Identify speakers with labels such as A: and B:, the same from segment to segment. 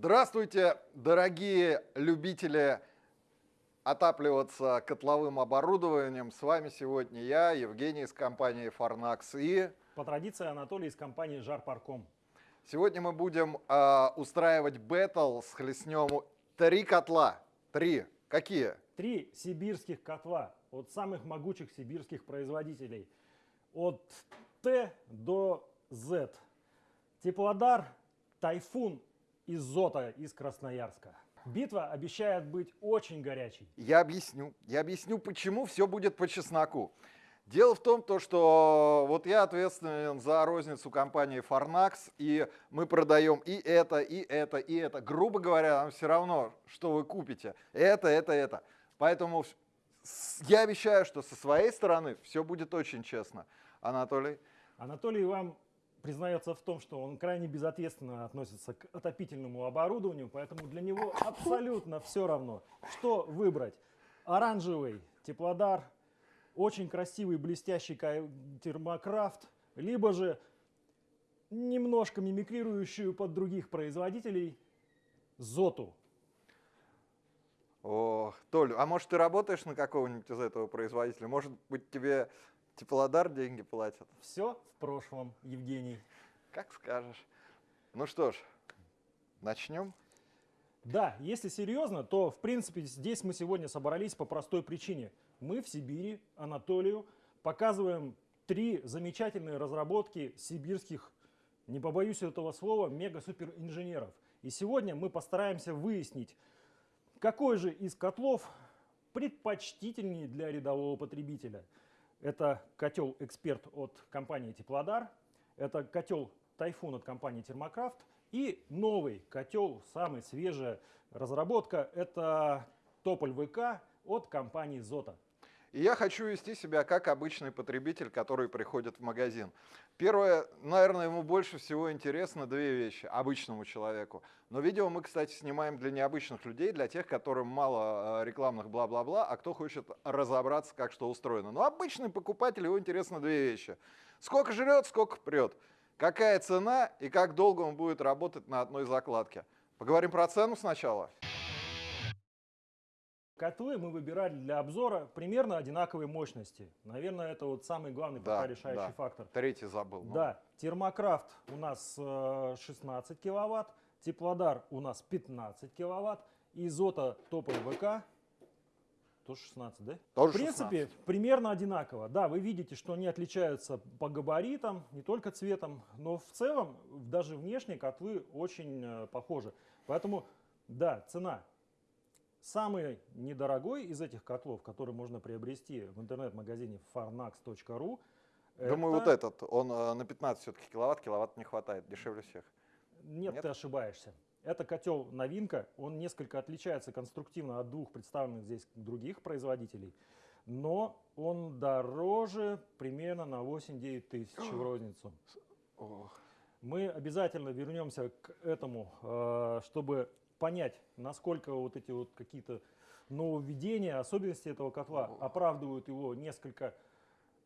A: Здравствуйте, дорогие любители отапливаться котловым оборудованием. С вами сегодня я, Евгений из компании Farnax и...
B: По традиции Анатолий из компании Жарпарком.
A: Сегодня мы будем э, устраивать бэтл с хлестнем три котла. Три. Какие?
B: Три сибирских котла от самых могучих сибирских производителей. От Т до Z. Теплодар, Тайфун и Зота из Красноярска. Битва обещает быть очень горячей.
A: Я объясню. Я объясню, почему все будет по чесноку. Дело в том, то, что вот я ответственен за розницу компании Farnax, и мы продаем и это, и это, и это. Грубо говоря, нам все равно, что вы купите. Это, это, это. Поэтому я обещаю, что со своей стороны все будет очень честно. Анатолий?
B: Анатолий вам признается в том, что он крайне безответственно относится к отопительному оборудованию, поэтому для него абсолютно все равно, что выбрать. Оранжевый теплодар, очень красивый блестящий термокрафт, либо же немножко мимикрирующую под других производителей Зоту.
A: О, Толь, а может ты работаешь на какого-нибудь из этого производителя? Может быть тебе Теплодар деньги платят.
B: Все в прошлом, Евгений.
A: Как скажешь. Ну что ж, начнем?
B: Да, если серьезно, то в принципе здесь мы сегодня собрались по простой причине. Мы в Сибири, Анатолию, показываем три замечательные разработки сибирских, не побоюсь этого слова, мега-супер инженеров. И сегодня мы постараемся выяснить, какой же из котлов предпочтительнее для рядового потребителя – это котел «Эксперт» от компании «Теплодар», это котел «Тайфун» от компании «Термокрафт» и новый котел, самая свежая разработка, это «Тополь ВК» от компании «Зота».
A: И я хочу вести себя как обычный потребитель, который приходит в магазин. Первое, наверное, ему больше всего интересно две вещи обычному человеку. Но видео мы, кстати, снимаем для необычных людей, для тех, которым мало э, рекламных бла-бла-бла, а кто хочет разобраться, как что устроено. Но обычный покупатель, его интересно две вещи. Сколько жрет, сколько прет. Какая цена и как долго он будет работать на одной закладке. Поговорим про цену сначала.
B: Котлы мы выбирали для обзора примерно одинаковой мощности. Наверное, это вот самый главный да, пока решающий да. фактор.
A: Третий забыл. Ну.
B: Да, термокрафт у нас 16 э, киловатт, теплодар у нас 15 киловатт, изота тополь ВК тоже 16, да?
A: Тоже
B: В принципе,
A: 16.
B: примерно одинаково. Да, вы видите, что они отличаются по габаритам, не только цветом, но в целом даже внешне котлы очень э, похожи. Поэтому, да, цена Самый недорогой из этих котлов, который можно приобрести в интернет-магазине farnax.ru,
A: Думаю, это... вот этот, он э, на 15 все-таки киловатт, киловатт не хватает, дешевле всех.
B: Нет, Нет, ты ошибаешься. Это котел новинка, он несколько отличается конструктивно от двух представленных здесь других производителей, но он дороже примерно на 8-9 тысяч в розницу. Мы обязательно вернемся к этому, э, чтобы понять, насколько вот эти вот какие-то нововведения, особенности этого котла оправдывают его несколько,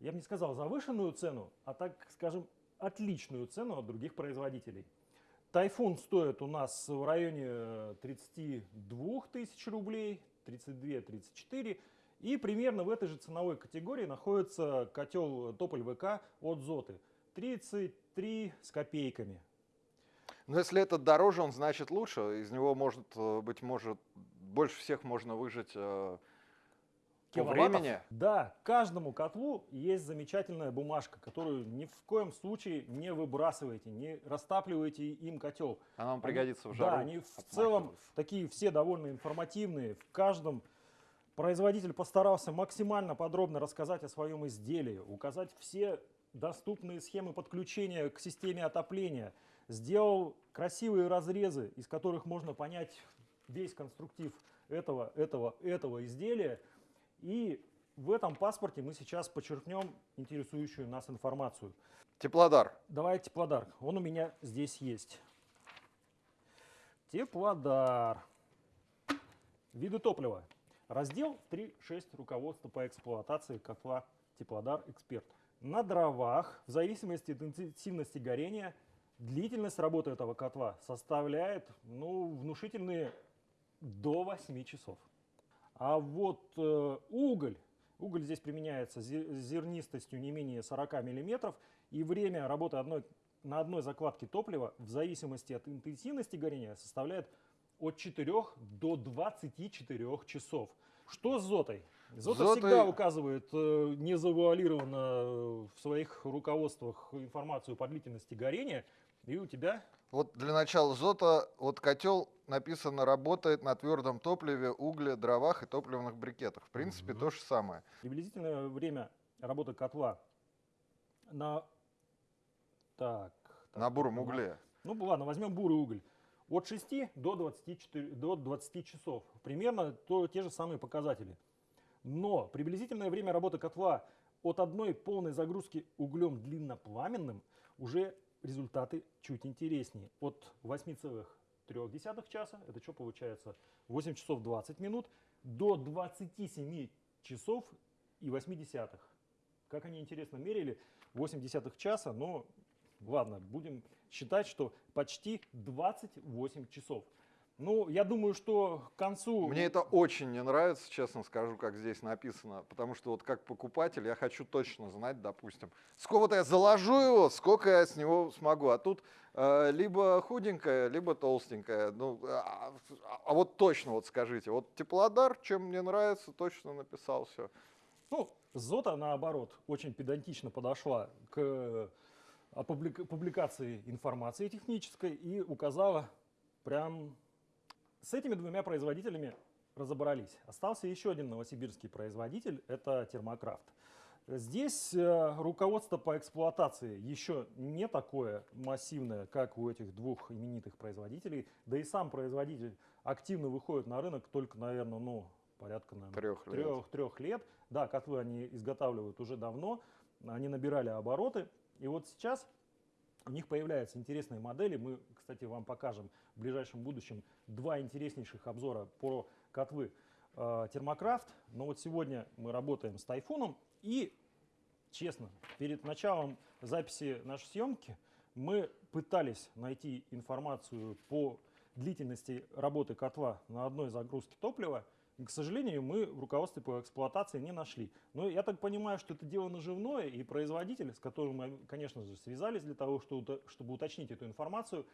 B: я бы не сказал завышенную цену, а так скажем отличную цену от других производителей. Тайфун стоит у нас в районе 32 тысяч рублей, 32-34. И примерно в этой же ценовой категории находится котел Тополь ВК от Зоты. 33 с копейками.
A: Но если этот дороже, он значит лучше. Из него может э, быть может больше всех можно выжать э, по времени.
B: Да, каждому котлу есть замечательная бумажка, которую ни в коем случае не выбрасывайте, не растапливайте им котел.
A: Она вам пригодится в жару.
B: Да, они в целом такие все довольно информативные. В каждом производитель постарался максимально подробно рассказать о своем изделии, указать все доступные схемы подключения к системе отопления – сделал красивые разрезы, из которых можно понять весь конструктив этого, этого, этого изделия. И в этом паспорте мы сейчас подчеркнем интересующую нас информацию.
A: Теплодар.
B: Давай теплодар. Он у меня здесь есть. Теплодар. Виды топлива. Раздел 3.6 руководство по эксплуатации котла Теплодар Эксперт. На дровах, в зависимости от интенсивности горения, Длительность работы этого котла составляет ну, внушительные до 8 часов. А вот э, уголь, уголь здесь применяется зе- зернистостью не менее 40 миллиметров, и время работы одной, на одной закладке топлива в зависимости от интенсивности горения составляет от 4 до 24 часов. Что с зотой? Зота
A: Зотой-
B: всегда указывает э, незавуалированно в своих руководствах информацию по длительности горения, и у тебя
A: Вот для начала зота, вот котел написано работает на твердом топливе, угле, дровах и топливных брикетах. В принципе,
B: Мгм.
A: то же самое.
B: приблизительное время работы котла на... Так, так,
A: на буром
B: на-
A: угле.
B: Ну ладно, возьмем бурый уголь. От 6 до 24, до 20 часов. Примерно то, те же самые показатели. Но приблизительное время работы котла от одной полной загрузки углем длиннопламенным уже результаты чуть интереснее. От 8,3 часа, это что получается? 8 часов 20 минут, до 27 часов и 8 десятых. Как они интересно мерили, 8 десятых часа, но ладно, будем считать, что почти 28 часов. Ну, я думаю, что к концу...
A: Мне это очень не нравится, честно скажу, как здесь написано, потому что вот как покупатель я хочу точно знать, допустим, сколько я заложу его, сколько я с него смогу. А тут э, либо худенькая, либо толстенькая. Ну, а, а вот точно вот скажите, вот теплодар, чем мне нравится, точно написал все.
B: Ну, Зота, наоборот, очень педантично подошла к э, публикации информации технической и указала прям... С этими двумя производителями разобрались. Остался еще один новосибирский производитель, это Термокрафт. Здесь э, руководство по эксплуатации еще не такое массивное, как у этих двух именитых производителей. Да и сам производитель активно выходит на рынок только, наверное, ну, порядка, наверное,
A: Трех лет.
B: трех, трех лет. Да, котлы они изготавливают уже давно, они набирали обороты. И вот сейчас у них появляются интересные модели. Мы, кстати, вам покажем в ближайшем будущем два интереснейших обзора про котлы э, Термокрафт. Но вот сегодня мы работаем с Тайфуном. И, честно, перед началом записи нашей съемки мы пытались найти информацию по длительности работы котла на одной загрузке топлива. К сожалению, мы в руководстве по эксплуатации не нашли. Но я так понимаю, что это дело наживное, и производитель, с которым мы, конечно же, связались для того, чтобы уточнить эту информацию,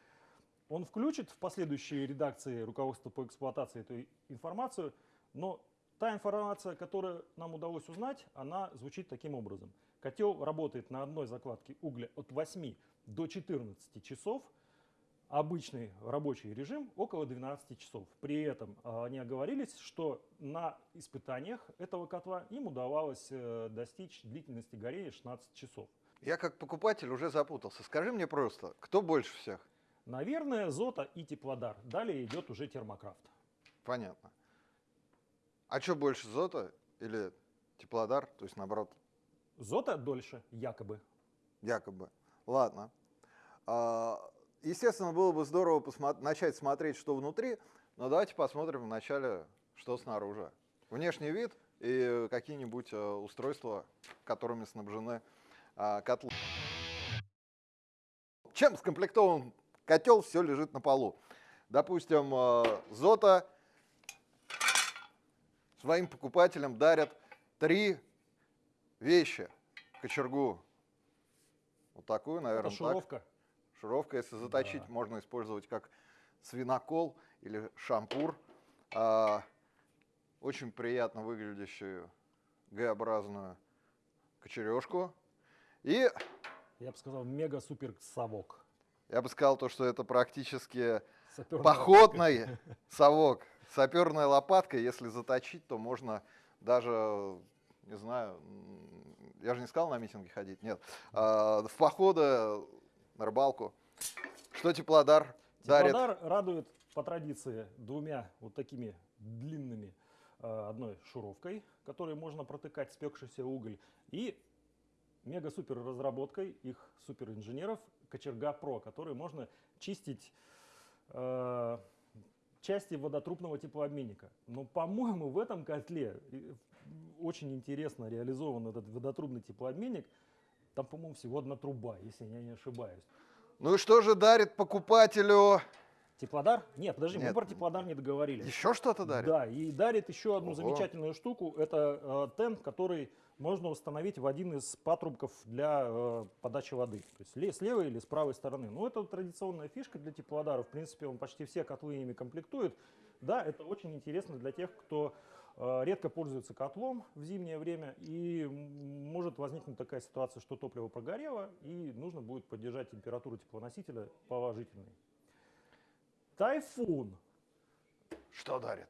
B: он включит в последующие редакции руководства по эксплуатации эту информацию, но та информация, которую нам удалось узнать, она звучит таким образом. Котел работает на одной закладке угля от 8 до 14 часов, обычный рабочий режим около 12 часов. При этом а, они оговорились, что на испытаниях этого котла им удавалось э, достичь длительности горения 16 часов.
A: Я как покупатель уже запутался. Скажи мне просто, кто больше всех?
B: Наверное, Зота и Теплодар. Далее идет уже Термокрафт.
A: Понятно. А что больше, Зота или Теплодар? То есть, наоборот,
B: Зота дольше, якобы.
A: якобы. Ладно. А, Естественно, было бы здорово начать смотреть, что внутри, но давайте посмотрим вначале, что снаружи. Внешний вид и какие-нибудь э, устройства, которыми снабжены а, котлы. Чем скомплектован котел, все лежит на полу. Допустим, э, Зота своим покупателям дарят три вещи. Кочергу. Вот такую, наверное,
B: Это
A: так.
B: Шуровка,
A: если заточить,
B: Да.
A: можно использовать как свинокол или шампур. А, очень приятно выглядящую Г-образную кочережку. И
B: Я бы сказал, мега-супер совок.
A: я бы сказал то, что это практически
B: Саперная
A: походный совок. Саперная лопатка, если заточить, то можно даже, не знаю, я же не сказал на митинги ходить, нет, а, в походы на рыбалку. Что теплодар дарит?
B: Теплодар радует по традиции двумя вот такими длинными, э, одной шуровкой, которой можно протыкать спекшийся уголь, и мега-супер разработкой их суперинженеров Кочерга Про, которой можно чистить э, части водотрубного теплообменника. Но, по-моему, в этом котле э, очень интересно реализован этот водотрубный теплообменник. Там, по-моему, всего одна труба, если я не ошибаюсь.
A: Ну и что же дарит покупателю?
B: Теплодар? Нет, подожди, мы
A: Нет.
B: про теплодар не договорились.
A: Еще что-то дарит?
B: Да, и дарит еще одну
A: Ого.
B: замечательную штуку. Это э, тент, который можно установить в один из патрубков для э, подачи воды. То есть с левой или с правой стороны. Ну, это традиционная фишка для теплодара. В принципе, он почти все котлы ими комплектует. Да, это очень интересно для тех, кто редко пользуется котлом в зимнее время. И может возникнуть такая ситуация, что топливо прогорело, и нужно будет поддержать температуру теплоносителя положительной. Тайфун
A: Что дарит?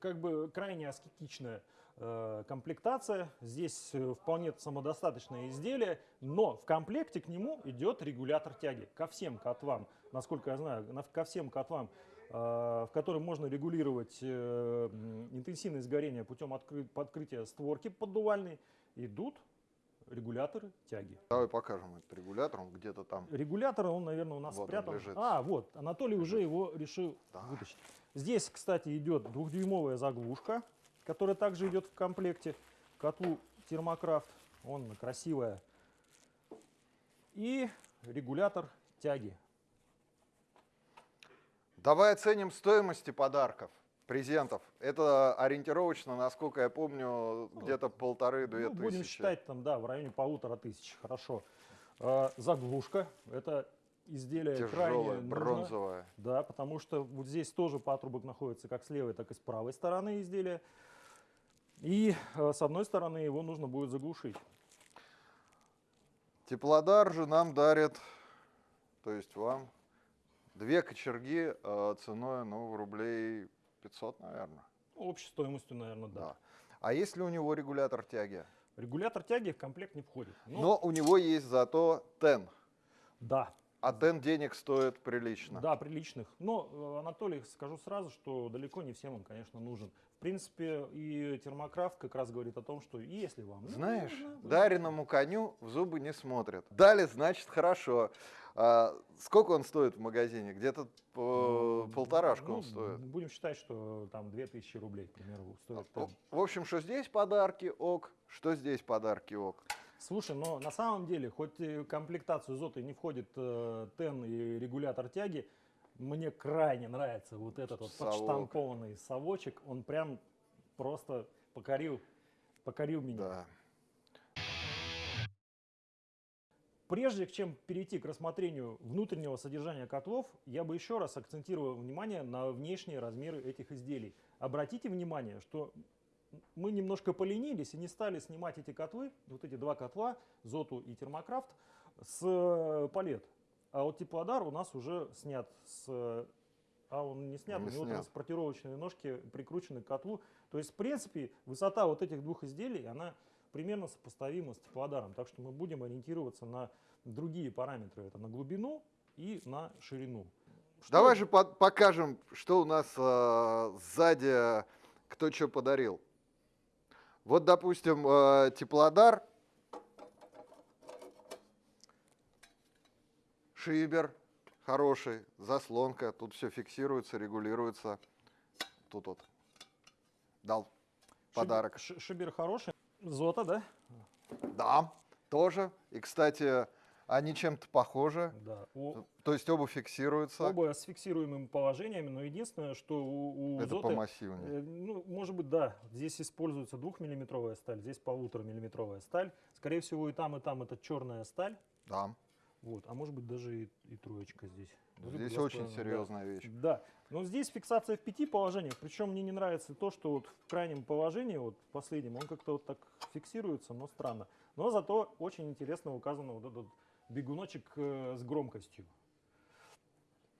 B: как бы крайне аскетичная э, комплектация. Здесь э, вполне самодостаточное изделие, но в комплекте к нему идет регулятор тяги ко всем котлам. Насколько я знаю, на- ко всем котлам, э, в которых можно регулировать э, интенсивность горения путем откры- открытия створки поддувальной, идут регуляторы тяги.
A: Давай покажем этот регулятор, он где-то там.
B: Регулятор, он, наверное, у нас
A: Вот
B: спрятан.
A: лежит.
B: А, вот, Анатолий уже его решил
A: Да.
B: вытащить. Здесь, кстати, идет двухдюймовая заглушка, которая также идет в комплекте к котлу термокрафт. Он красивая. И регулятор тяги.
A: Давай оценим стоимости подарков, презентов. Это ориентировочно, насколько я помню, где-то полторы-две
B: Ну, будем
A: тысячи.
B: считать там, да, в районе полутора тысяч. Хорошо. А, заглушка. Это изделие крайне
A: Тяжелая,
B: нужно. Да, потому что вот здесь тоже патрубок находится как с левой, так и с правой стороны изделия. И э, с одной стороны его нужно будет заглушить.
A: Теплодар же нам дарит, то есть вам, две кочерги э, ценой, ну, рублей 500, наверное.
B: Общей стоимостью, наверное, да.
A: Да. А есть ли у него регулятор тяги?
B: Регулятор тяги в комплект не входит. Ну,
A: Но у него есть зато тен.
B: Да,
A: А тен денег стоит прилично.
B: да, приличных. Но, э, Анатолий, скажу сразу, что далеко не всем он, конечно, нужен. В принципе, и термокрафт как раз говорит о том, что если вам нужно,
A: Знаешь,
B: вы
A: дареному коню в зубы не смотрят. Дали, значит, хорошо. А сколько он стоит в магазине? Где-то по-
B: Ну,
A: полторашку
B: ну,
A: он стоит.
B: Будем считать, что там 2000 рублей, к примеру, стоит. Тен.
A: В общем, что здесь подарки ок, что здесь подарки ок.
B: Слушай, но на самом деле, хоть в комплектацию Зоты не входит э, тен и регулятор тяги, мне крайне нравится вот этот вот
A: Совок.
B: подштампованный совочек. Он прям просто покорил, покорил меня.
A: Да.
B: Прежде чем перейти к рассмотрению внутреннего содержания котлов, я бы еще раз акцентировал внимание на внешние размеры этих изделий. Обратите внимание, что мы немножко поленились и не стали снимать эти котлы, вот эти два котла, Зоту и Термокрафт, с э, палет. А вот теплодар у нас уже снят с... А он не снят,
A: Не
B: у него
A: снят.
B: транспортировочные ножки прикручены к котлу. То есть, в принципе, высота вот этих двух изделий, она примерно сопоставима с теплодаром. Так что мы будем ориентироваться на другие параметры. Это на глубину и на ширину. Что
A: Давай же по- покажем, что у нас э, сзади, кто что подарил. Вот, допустим, э, теплодар, шибер хороший, заслонка, тут все фиксируется, регулируется. Тут вот дал
B: Шибер-
A: подарок.
B: Шибер хороший. Зота, да?
A: Да, тоже. И, кстати, они чем-то похожи.
B: Да. У-
A: То есть оба фиксируются.
B: Оба с фиксируемыми положениями, но единственное, что у, у
A: Это
B: Зоты,
A: помассивнее.
B: э, ну, может быть, да, здесь используется двухмиллиметровая сталь, здесь полуторамиллиметровая сталь. Скорее всего, и там, и там это черная сталь.
A: Да.
B: Вот, а может быть даже и, и троечка здесь. Либо
A: Здесь
B: два с
A: очень
B: да.
A: серьезная вещь.
B: Да, но здесь фиксация в пяти положениях, причем мне не нравится то, что вот в крайнем положении, вот в последнем, он как-то вот так фиксируется, но странно. Но зато очень интересно указано вот этот бегуночек э, с громкостью.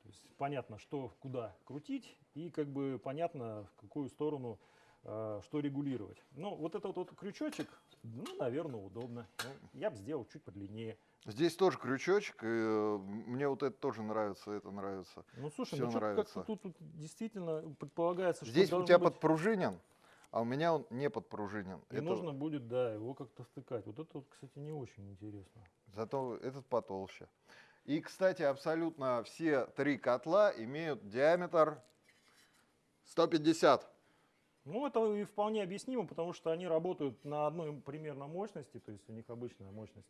B: То есть понятно, что куда крутить и как бы понятно, в какую сторону э, что регулировать. Ну, вот этот вот крючочек, ну, наверное, удобно. Ну, я бы сделал чуть подлиннее.
A: Здесь тоже крючочек, и э, мне вот это тоже нравится, это нравится.
B: Ну, слушай,
A: Всё
B: ну
A: нравится.
B: как-то тут, действительно предполагается, что
A: Здесь у тебя
B: быть-
A: подпружинен, а у меня он не подпружинен.
B: И
A: Это-
B: нужно будет, да, его как-то втыкать. Вот это, вот, кстати, не очень интересно.
A: Зато этот потолще. И, кстати, абсолютно все три котла имеют диаметр 150.
B: Ну, это и вполне объяснимо, потому что они работают на одной примерно мощности, то есть у них обычная мощность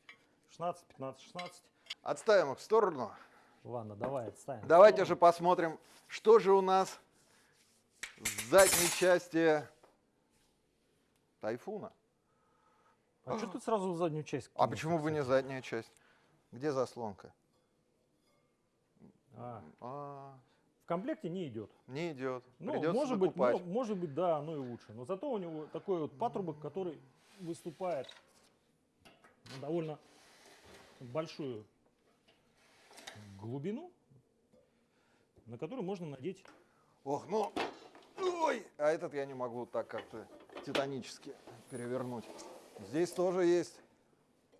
B: 16, 15, 16.
A: Отставим их в сторону.
B: Ладно, давай отставим.
A: Давайте же посмотрим, что же у нас в задней части тайфуна.
B: А что ты сразу в заднюю часть?
A: А почему бы не задняя часть? Где заслонка?
B: А,
A: А,
B: в комплекте не идет.
A: не идет.
B: Ну,
A: Придется
B: может быть,
A: закупать.
B: мо- может быть, да, оно и лучше. Но зато у него такой вот патрубок, который выступает довольно большую глубину, на которую можно надеть.
A: Ох, ну, ой, а этот я не могу так как-то титанически перевернуть. Здесь тоже есть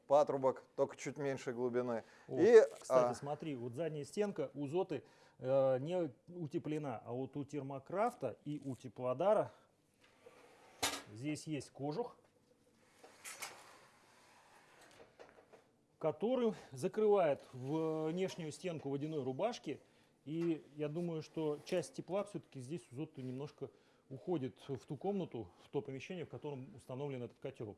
A: патрубок, только чуть меньшей глубины.
B: О,
A: И,
B: Кстати,
A: а,
B: смотри, вот задняя стенка у Зоты э, не утеплена, а вот у Термокрафта и у Теплодара здесь есть кожух, который закрывает внешнюю стенку водяной рубашки. И я думаю, что часть тепла все-таки здесь у Зоты немножко уходит в ту комнату, в то помещение, в котором установлен этот котел.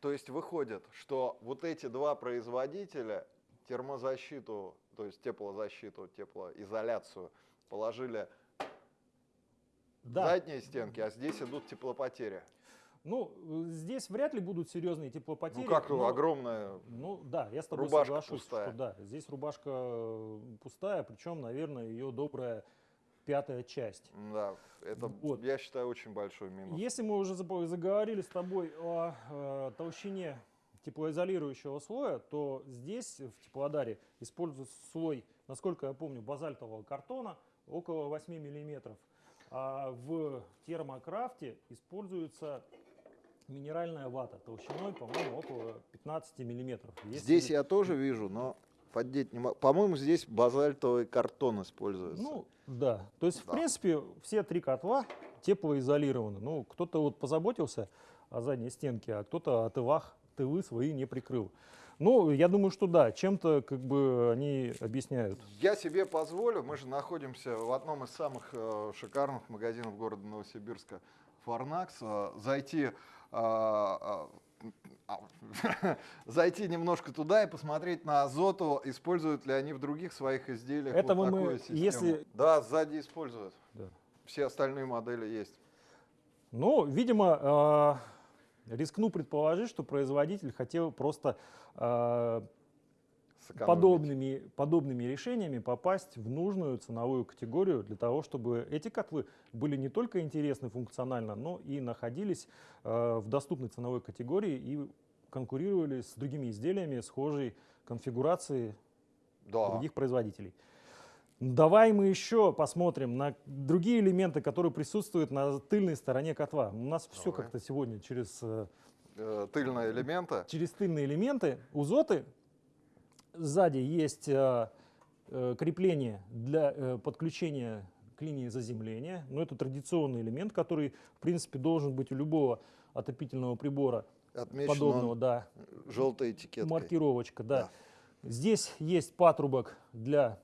A: То есть выходит, что вот эти два производителя термозащиту, то есть теплозащиту, теплоизоляцию положили
B: Да,
A: задние стенки, а здесь идут теплопотери.
B: Ну, э, здесь вряд ли будут серьезные теплопотери.
A: ну как
B: но-
A: огромная
B: Ну да, я с тобой соглашусь,
A: пустая.
B: что да, здесь рубашка э, пустая, причем, наверное, ее добрая пятая часть.
A: Да, это,
B: Вот.
A: я считаю, очень большой минус.
B: Если мы уже заговорили с тобой о э, толщине теплоизолирующего слоя, то здесь в теплодаре используется слой, насколько я помню, базальтового картона около 8 миллиметров, а в термокрафте используется минеральная вата толщиной, по-моему, около 15 миллиметров. Если-
A: Здесь я тоже вижу, но поддеть не могу. По-моему, здесь базальтовый картон используется.
B: Ну, да. То есть,
A: Да.
B: в принципе, все три котла теплоизолированы. Ну, кто-то вот позаботился о задней стенке, а кто-то о тылах, тылы свои не прикрыл. Ну, я думаю, что да, чем-то как бы они объясняют.
A: Я себе позволю, мы же находимся в одном из самых э, шикарных магазинов города Новосибирска, Фарнакс, э, зайти, зайти немножко туда и посмотреть на Азоту, используют ли они в других своих изделиях
B: Это
A: вот
B: мы- мы-
A: такую систему.
B: если-
A: Да, сзади используют.
B: Да.
A: Все остальные модели есть.
B: Ну, видимо, э, рискну предположить, что производитель хотел просто э,
A: сэкономить.
B: подобными, подобными решениями попасть в нужную ценовую категорию для того, чтобы эти котлы были не только интересны функционально, но и находились э, в доступной ценовой категории и конкурировали с другими изделиями схожей конфигурации
A: Да.
B: других производителей. Давай мы еще посмотрим на другие элементы, которые присутствуют на тыльной стороне котла. У нас все
A: Давай.
B: как-то сегодня через э,
A: Э, тыльные элементы.
B: через тыльные элементы у Зоты сзади есть э, э, крепление для э, подключения к линии заземления. Но это традиционный элемент, который, в принципе, должен быть у любого отопительного прибора
A: Отмечен
B: подобного, да,
A: желтой этикеткой.
B: маркировочка, да.
A: Да.
B: Здесь есть патрубок для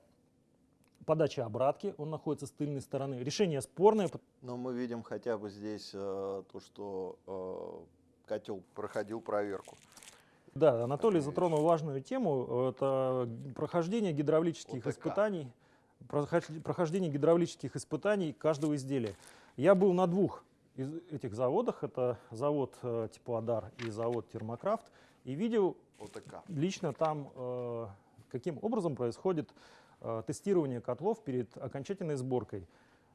B: подачи обратки, он находится с тыльной стороны. Решение спорное,
A: Но мы видим хотя бы здесь э, то, что э, котел проходил проверку.
B: Да, Анатолий затронул важную тему. Это прохождение гидравлических
A: ОТК.
B: испытаний, прохож- прохождение гидравлических испытаний каждого изделия. Я был на двух из этих заводах. Это завод э, Теплодар и завод Термокрафт. И видел
A: ОТК.
B: лично там, э, каким образом происходит э, тестирование котлов перед окончательной сборкой.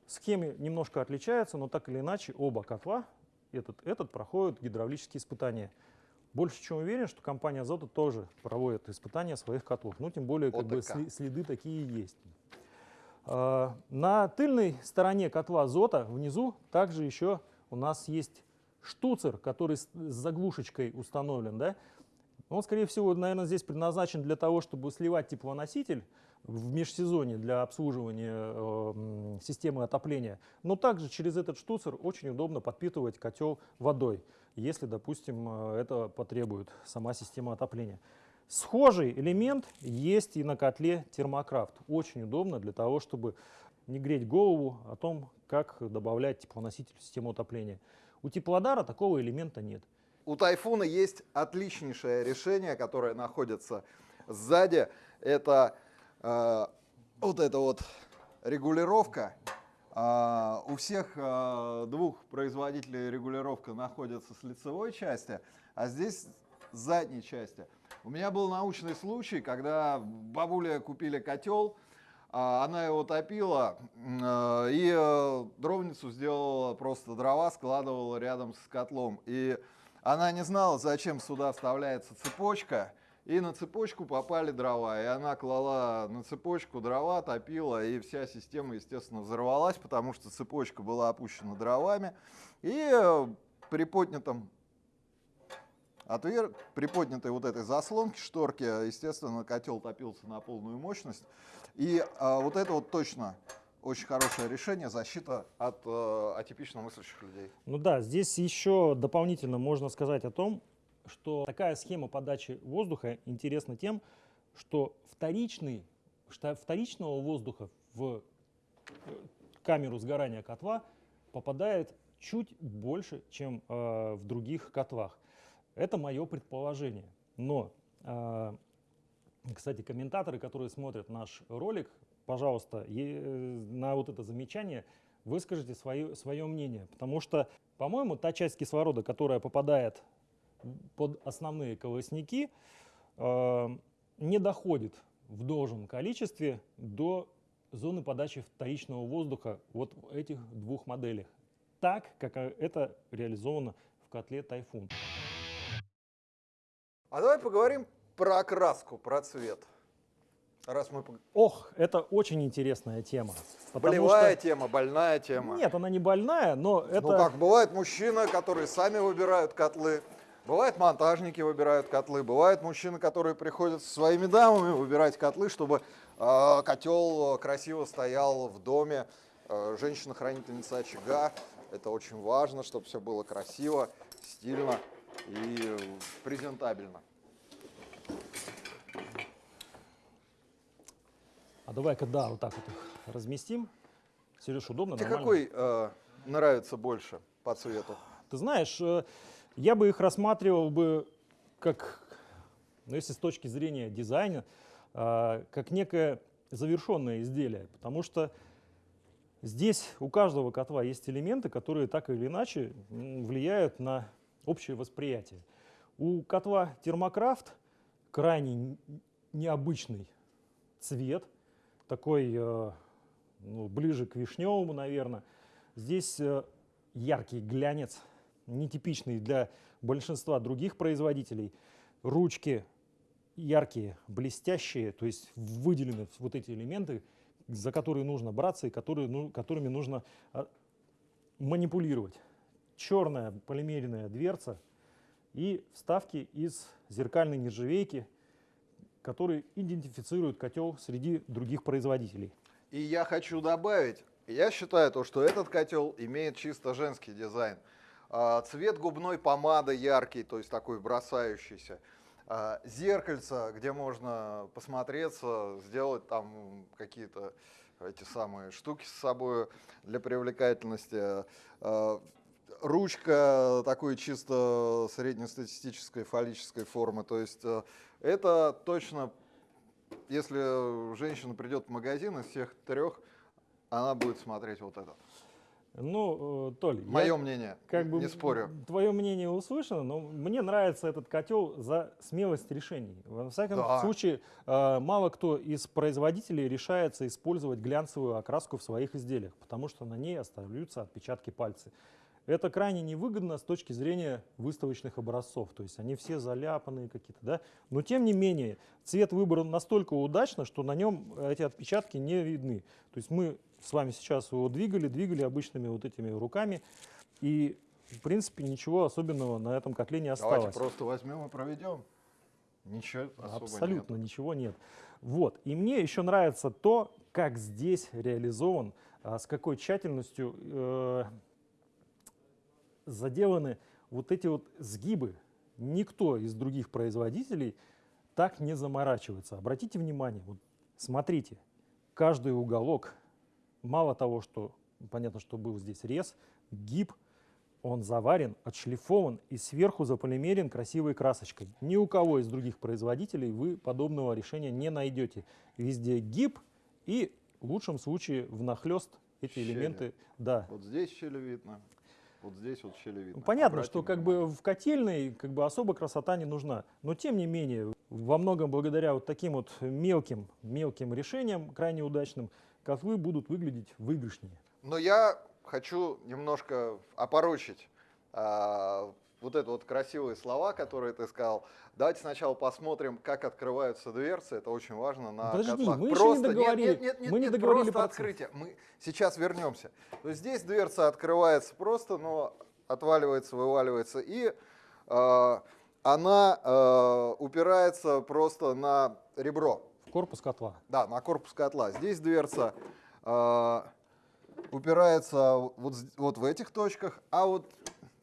B: Схемы немножко отличаются, но так или иначе оба котла, этот, этот проходят гидравлические испытания. Больше чем уверен, что компания Азота тоже проводит испытания своих котлов. Ну, тем более, как бы
A: ОТК.
B: сли- следы такие есть. А, На тыльной стороне котла Азота внизу также еще у нас есть штуцер, который с с заглушечкой установлен. Да? Он, скорее всего, наверное, здесь предназначен для того, чтобы сливать теплоноситель в межсезонье для обслуживания э, системы отопления. Но также через этот штуцер очень удобно подпитывать котел водой, если, допустим, э, это потребует сама система отопления. Схожий элемент есть и на котле термокрафт. Очень удобно для того, чтобы не греть голову о том, как добавлять теплоноситель в систему отопления. У теплодара такого элемента нет.
A: У Тайфуна есть отличнейшее решение, которое находится сзади. Это вот эта вот регулировка. А, у всех а, двух производителей регулировка находится с лицевой части, а здесь с задней части. У меня был научный случай, когда бабуля купили котел, она его топила и э, дровницу сделала просто дрова, складывала рядом с котлом. И она не знала, зачем сюда вставляется цепочка, и на цепочку попали дрова, и она клала на цепочку дрова, топила, и вся система, естественно, взорвалась, потому что цепочка была опущена дровами. И э, при поднятом отвер... при поднятой вот этой заслонке, шторки, естественно, котел топился на полную мощность. И а, вот это вот точно очень хорошее решение, защита от э, атипично мыслящих людей.
B: Ну да, здесь еще дополнительно можно сказать о том, что такая схема подачи воздуха интересна тем, что вторичный, что вторичного воздуха в э, камеру сгорания котла попадает чуть больше, чем э, в других котлах. Это мое предположение. Но, э, кстати, комментаторы, которые смотрят наш ролик, пожалуйста, э, на вот это замечание выскажите свое, свое мнение. Потому что, по-моему, та часть кислорода, которая попадает под основные колосники, э, не доходит в должном количестве до зоны подачи вторичного воздуха вот в этих двух моделях. Так, как это реализовано в котле «Тайфун».
A: А давай поговорим про окраску, про цвет. Раз мы...
B: Ох, это очень интересная тема.
A: Болевая что... тема, больная тема.
B: Нет, она не больная, но
A: ну,
B: это...
A: Ну как, бывает мужчины, которые сами выбирают котлы, бывает монтажники выбирают котлы, бывают мужчины, которые приходят со своими дамами выбирать котлы, чтобы э, котел красиво стоял в доме. Э, Женщина-хранительница очага, это очень важно, чтобы все было красиво, стильно и презентабельно.
B: А давай-ка, да, вот так вот их разместим. Сереж, удобно,
A: Тебе
B: нормально?
A: какой э, нравится больше по цвету?
B: Ты знаешь, э, я бы их рассматривал бы как, ну, если с точки зрения дизайна, э, как некое завершенное изделие, потому что здесь у каждого котла есть элементы, которые так или иначе влияют на общее восприятие. У котла термокрафт крайне необычный цвет, такой э, ну, ближе к вишневому, наверное. Здесь э, яркий глянец, нетипичный для большинства других производителей. Ручки яркие, блестящие, то есть выделены вот эти элементы, за которые нужно браться и которые, ну, которыми нужно э, манипулировать черная полимерная дверца и вставки из зеркальной нержавейки, которые идентифицируют котел среди других производителей.
A: И я хочу добавить, я считаю, то, что этот котел имеет чисто женский дизайн. А, цвет губной помады яркий, то есть такой бросающийся. А, зеркальце, где можно посмотреться, сделать там какие-то эти самые штуки с собой для привлекательности. А, ручка такой чисто среднестатистической фаллической формы. То есть это точно, если женщина придет в магазин из всех трех, она будет смотреть вот этот.
B: Ну, э, Толь,
A: мое я, мнение,
B: как бы
A: не спорю.
B: Твое мнение услышано, но мне нравится этот котел за смелость решений. Во всяком да. случае, э, мало кто из производителей решается использовать глянцевую окраску в своих изделиях, потому что на ней остаются отпечатки пальцев. Это крайне невыгодно с точки зрения выставочных образцов, то есть они все заляпанные какие-то, да. Но тем не менее, цвет выбран настолько удачно, что на нем эти отпечатки не видны. То есть мы с вами сейчас его двигали, двигали обычными вот этими руками, и в принципе ничего особенного на этом котле не осталось.
A: Давайте просто возьмем и проведем. Ничего особо
B: Абсолютно
A: нет.
B: ничего нет. Вот. И мне еще нравится то, как здесь реализован, а, с какой тщательностью э, заделаны вот эти вот сгибы. Никто из других производителей так не заморачивается. Обратите внимание, вот смотрите, каждый уголок, мало того, что понятно, что был здесь рез, гиб, он заварен, отшлифован и сверху заполимерен красивой красочкой. Ни у кого из других производителей вы подобного решения не найдете. Везде гиб И в лучшем случае внахлест эти
A: Щели.
B: элементы, да.
A: Вот здесь щели видно, вот здесь вот щели видно.
B: Ну, Понятно, что как бы в котельной как бы особо красота не нужна. Но тем не менее, во многом благодаря вот таким вот мелким, мелким решениям, крайне удачным, котлы будут выглядеть выигрышнее.
A: Но я хочу немножко опорочить а, вот это вот красивые слова, которые ты сказал. Давайте сначала посмотрим, как открываются дверцы. Это очень важно на
B: Подожди,
A: котлах.
B: мы еще не договорили.
A: Нет, нет, нет,
B: Мы не
A: нет,
B: договорили
A: просто
B: процесс.
A: открытие. Мы сейчас вернемся. То есть здесь дверца открывается просто, но отваливается, вываливается. И а, она а, упирается просто на ребро.
B: В корпус котла.
A: Да, на корпус котла. Здесь дверца э, упирается вот, вот в этих точках, а вот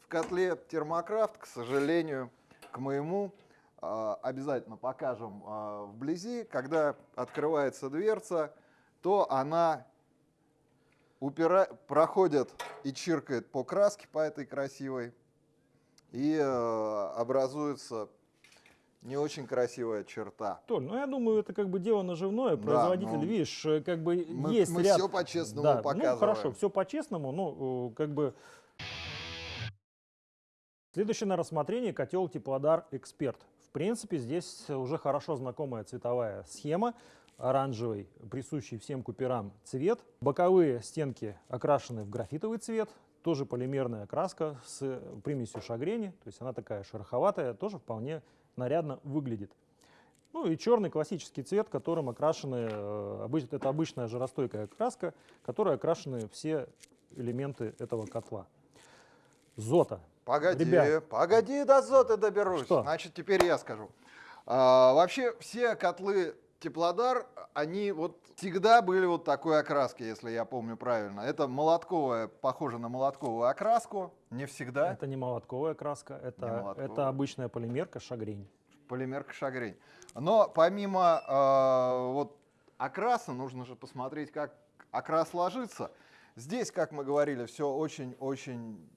A: в котле термокрафт, к сожалению, к моему, э, обязательно покажем э, вблизи, когда открывается дверца, то она упира... проходит и чиркает по краске, по этой красивой, и э, образуется не очень красивая черта.
B: Толь, ну я думаю, это как бы дело наживное.
A: Да,
B: Производитель,
A: ну,
B: видишь, э, как бы
A: Мы,
B: есть
A: мы
B: ряд...
A: все по-честному
B: Да,
A: показываем.
B: ну хорошо, все по-честному, ну э, как бы... Следующее на рассмотрение котел Теплодар Эксперт. В принципе, здесь уже хорошо знакомая цветовая схема. Оранжевый, присущий всем куперам цвет. Боковые стенки окрашены в графитовый цвет. Тоже полимерная окраска с примесью шагрени. То есть она такая шероховатая, тоже вполне нарядно выглядит. Ну и черный классический цвет, которым окрашены, э, это обычная жаростойкая краска, которой окрашены все элементы этого котла. Зота.
A: Погоди,
B: Ребят.
A: погоди, до зоты доберусь.
B: Что?
A: Значит, теперь я скажу. А, вообще, все котлы Теплодар, они вот всегда были вот такой окраски, если я помню правильно. Это молотковая, похоже на молотковую окраску, не всегда.
B: Это не молотковая краска, это,
A: молотковая.
B: это обычная полимерка шагрень.
A: полимерка шагрень. Но помимо э, вот окраса, нужно же посмотреть, как окрас ложится. Здесь, как мы говорили, все очень-очень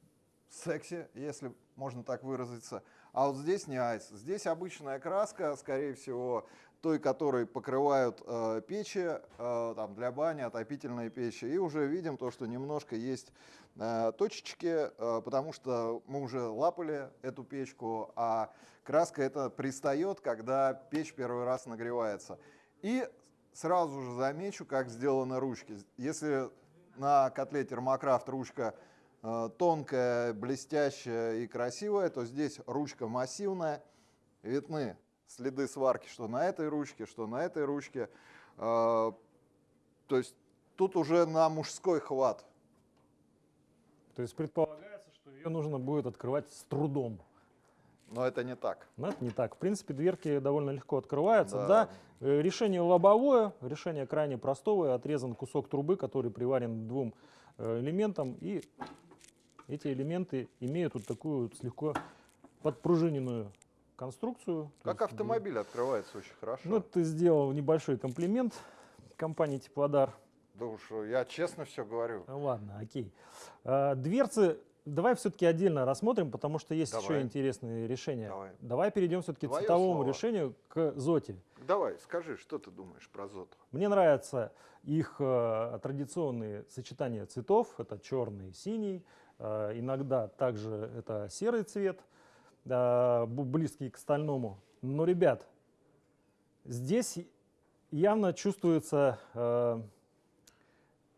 A: секси, если можно так выразиться. А вот здесь не айс. Здесь обычная краска, скорее всего, той, которой покрывают э, печи э, там, для бани, отопительные печи. И уже видим то, что немножко есть э, точечки, э, потому что мы уже лапали эту печку, а краска это пристает, когда печь первый раз нагревается. И сразу же замечу, как сделаны ручки. Если на котле термокрафт ручка тонкая, блестящая и красивая, то здесь ручка массивная. Видны следы сварки, что на этой ручке, что на этой ручке. Э, То есть тут уже на мужской хват.
B: То есть предполагается, что ее нужно будет открывать с трудом.
A: Но это не так.
B: Но это не так. В принципе, дверки довольно легко открываются.
A: Да.
B: Да. Э, Решение лобовое, решение крайне простое. Отрезан кусок трубы, который приварен к двум э, элементам. И эти элементы имеют вот такую вот слегка подпружиненную конструкцию.
A: Как
B: есть,
A: автомобиль открывается очень хорошо.
B: Ну, ты сделал небольшой комплимент компании Теплодар.
A: Да уж, я честно все говорю.
B: Ну Ладно, окей. А, Дверцы давай все-таки отдельно рассмотрим, потому что есть еще
A: Давай.
B: интересные решения.
A: Давай.
B: перейдем все-таки к цветовому
A: слово.
B: решению, к Зоте.
A: Давай, скажи, что ты думаешь про Зоту?
B: Мне нравятся их э, традиционные сочетания цветов. Это черный, синий. Э, иногда также это серый цвет, э, близкий к стальному. Но, ребят, здесь явно чувствуется э,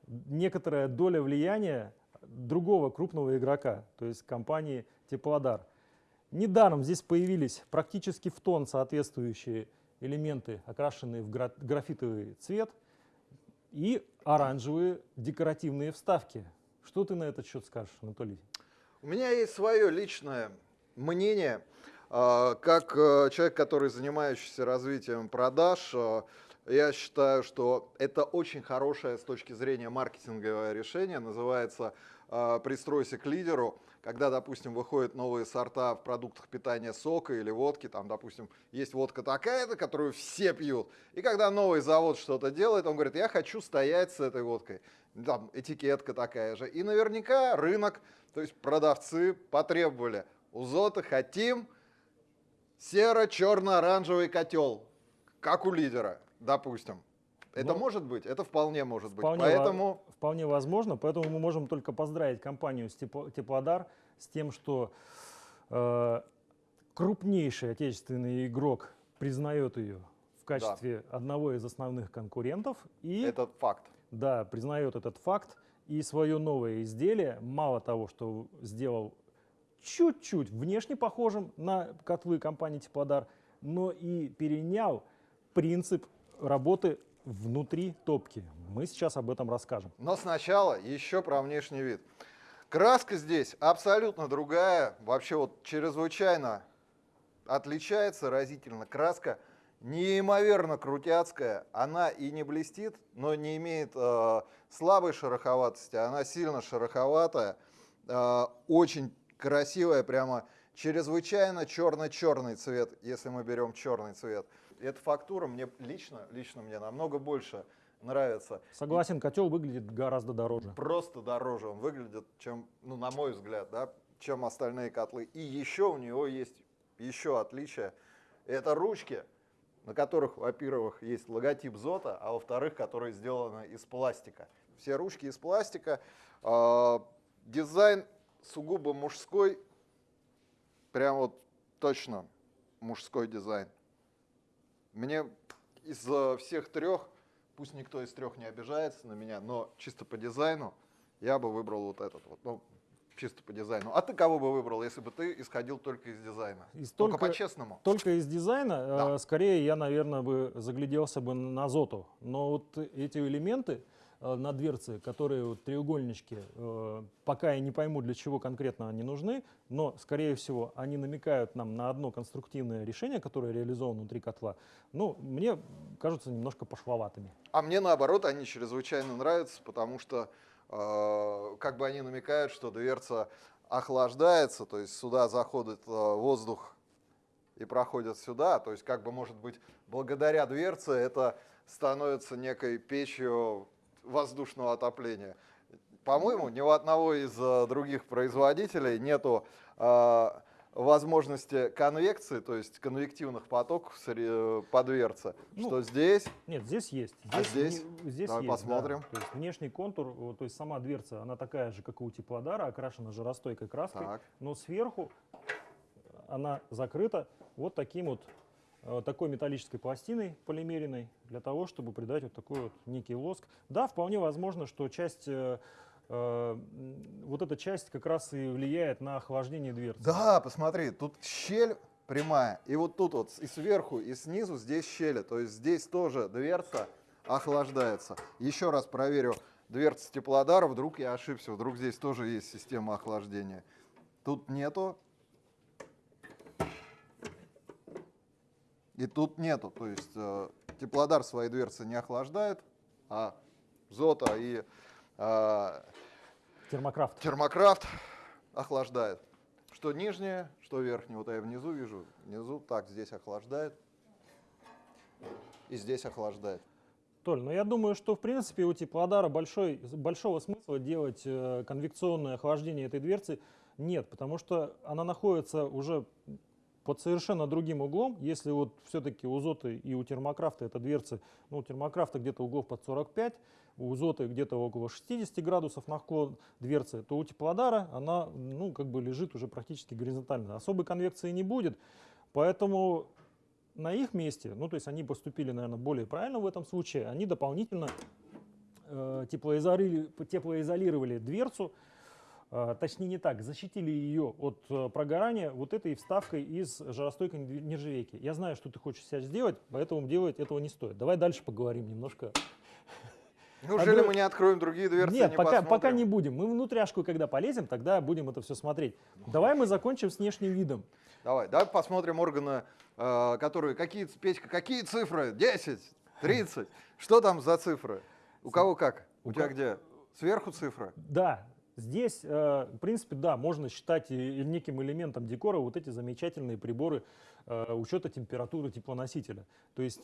B: некоторая доля влияния другого крупного игрока, то есть компании Теплодар. Недаром здесь появились практически в тон соответствующие элементы, окрашенные в гра- графитовый цвет, и оранжевые декоративные вставки. Что ты на этот счет скажешь, Анатолий?
A: У меня есть свое личное мнение, а, как э, человек, который занимающийся развитием продаж. э, Я считаю, что это очень хорошее с точки зрения маркетинговое решение. Называется э, «Пристройся к лидеру». Когда, допустим, выходят новые сорта в продуктах питания сока или водки, там, допустим, есть водка такая-то, которую все пьют. И когда новый завод что-то делает, он говорит, я хочу стоять с этой водкой. Там этикетка такая же. И наверняка рынок, то есть продавцы потребовали, у Зота хотим серо-черно-оранжевый котел, как у лидера, допустим. Это
B: Ну,
A: может быть, это вполне может быть.
B: Вполне, во-
A: Поэтому
B: вполне возможно, поэтому мы можем только поздравить компанию Тепло- Теплодар с тем, что э, крупнейший отечественный игрок признает ее в качестве одного из основных конкурентов и
A: это факт.
B: да, признает этот факт и свое новое изделие, мало того, что сделал чуть-чуть внешне похожим на котлы компании Теплодар, но и перенял принцип работы внутри топки. Мы сейчас об этом расскажем.
A: Но сначала еще про внешний вид. Краска здесь абсолютно другая, вообще вот чрезвычайно отличается разительно. Краска неимоверно крутяцкая, она и не блестит, но не имеет э, слабой шероховатости, она сильно шероховатая, э, очень красивая, прямо чрезвычайно черно-черный цвет, если мы берем черный цвет. Эта фактура мне лично, лично мне намного больше нравится.
B: Согласен, котел выглядит гораздо дороже.
A: Просто дороже он выглядит, чем, ну, на мой взгляд, да, чем остальные котлы. И еще у него есть еще отличие. Это ручки, на которых, во-первых, есть логотип Зота, а во-вторых, которые сделаны из пластика. Все ручки из пластика. А, Дизайн сугубо мужской, прям вот точно мужской дизайн. Мне из э, всех трех, пусть никто из трех не обижается на меня, но чисто по дизайну я бы выбрал вот этот вот. Ну, чисто по дизайну. А ты кого бы выбрал, если бы ты исходил только из дизайна?
B: Из
A: Только
B: только-
A: по-честному.
B: Только из дизайна,
A: Да.
B: э, скорее я, наверное, бы загляделся бы на Зоту. Но вот эти элементы на дверце, которые вот треугольнички, э, пока я не пойму, для чего конкретно они нужны, но, скорее всего, они намекают нам на одно конструктивное решение, которое реализовано внутри котла, ну, мне кажутся немножко пошловатыми.
A: А мне наоборот они чрезвычайно нравятся, потому что э, как бы они намекают, что дверца охлаждается, то есть сюда заходит э, воздух и проходит сюда, то есть как бы может быть благодаря дверце это становится некой печью воздушного отопления. По-моему, ни у одного из э, других производителей нету э, возможности конвекции, то есть конвективных потоков по дверце,
B: Ну,
A: что здесь
B: Нет, здесь есть.
A: А здесь?
B: не- здесь
A: Давай
B: есть, да.
A: посмотрим.
B: То есть внешний контур, вот, то есть сама дверца, она такая же, как и у теплодара, окрашена жаростойкой краской,
A: Так.
B: но сверху она закрыта вот таким вот э, такой металлической пластиной полимеренной для того, чтобы придать вот такой вот некий лоск. Да, вполне возможно, что часть э, э, вот эта часть как раз и влияет на охлаждение дверцы.
A: Да, посмотри, тут щель прямая, и вот тут вот и сверху, и снизу здесь щели, то есть здесь тоже дверца охлаждается. Еще раз проверю дверца теплодара, вдруг я ошибся, вдруг здесь тоже есть система охлаждения. Тут нету. И тут нету, то есть э, теплодар свои дверцы не охлаждает, а Зота и э,
B: Термокрафт.
A: Термокрафт охлаждает. Что нижнее, что верхнее. Вот я внизу вижу. Внизу так, здесь охлаждает. И здесь охлаждает.
B: Толь, ну я думаю, что в принципе у теплодара большой, большого смысла делать э, конвекционное охлаждение этой дверцы нет, потому что она находится уже под совершенно другим углом. Если вот все-таки у Зоты и у термокрафта это дверцы, ну у термокрафта где-то углов под 45, у Зоты где-то около 60 градусов наклон дверцы, то у теплодара она ну как бы лежит уже практически горизонтально. Особой конвекции не будет, поэтому на их месте, ну то есть они поступили, наверное, более правильно в этом случае, они дополнительно э, теплоизоли- теплоизолировали дверцу, точнее не так, защитили ее от э, прогорания вот этой вставкой из жаростойкой нер- нержавейки. Я знаю, что ты хочешь сейчас сделать, поэтому делать этого не стоит. Давай дальше поговорим немножко.
A: Неужели
B: друг-
A: мы не откроем другие дверцы?
B: Нет,
A: не
B: пока, пока не будем. Мы внутряшку, когда полезем, тогда будем это все смотреть. Давай мы закончим с внешним видом.
A: Давай, давай посмотрим органы, э, которые... Какие, Петька, какие цифры? 10, 30? Что там за цифры? У кого как? У,
B: У
A: тебя где? Сверху цифры?
B: Да, здесь, э, в принципе, да, можно считать неким элементом декора вот эти замечательные приборы э, учета температуры теплоносителя. То есть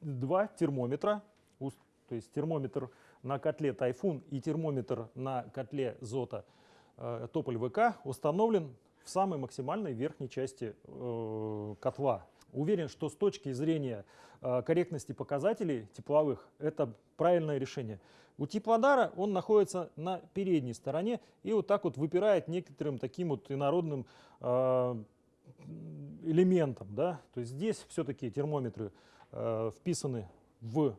B: два термометра, то есть термометр на котле Тайфун и термометр на котле Зота э, Тополь ВК установлен в самой максимальной верхней части котла. уверен, что с точки зрения корректности показателей тепловых это правильное решение. У теплодара он находится на передней стороне и вот так вот выпирает некоторым таким вот инородным э, элементом. Да? То есть здесь все-таки термометры э, вписаны в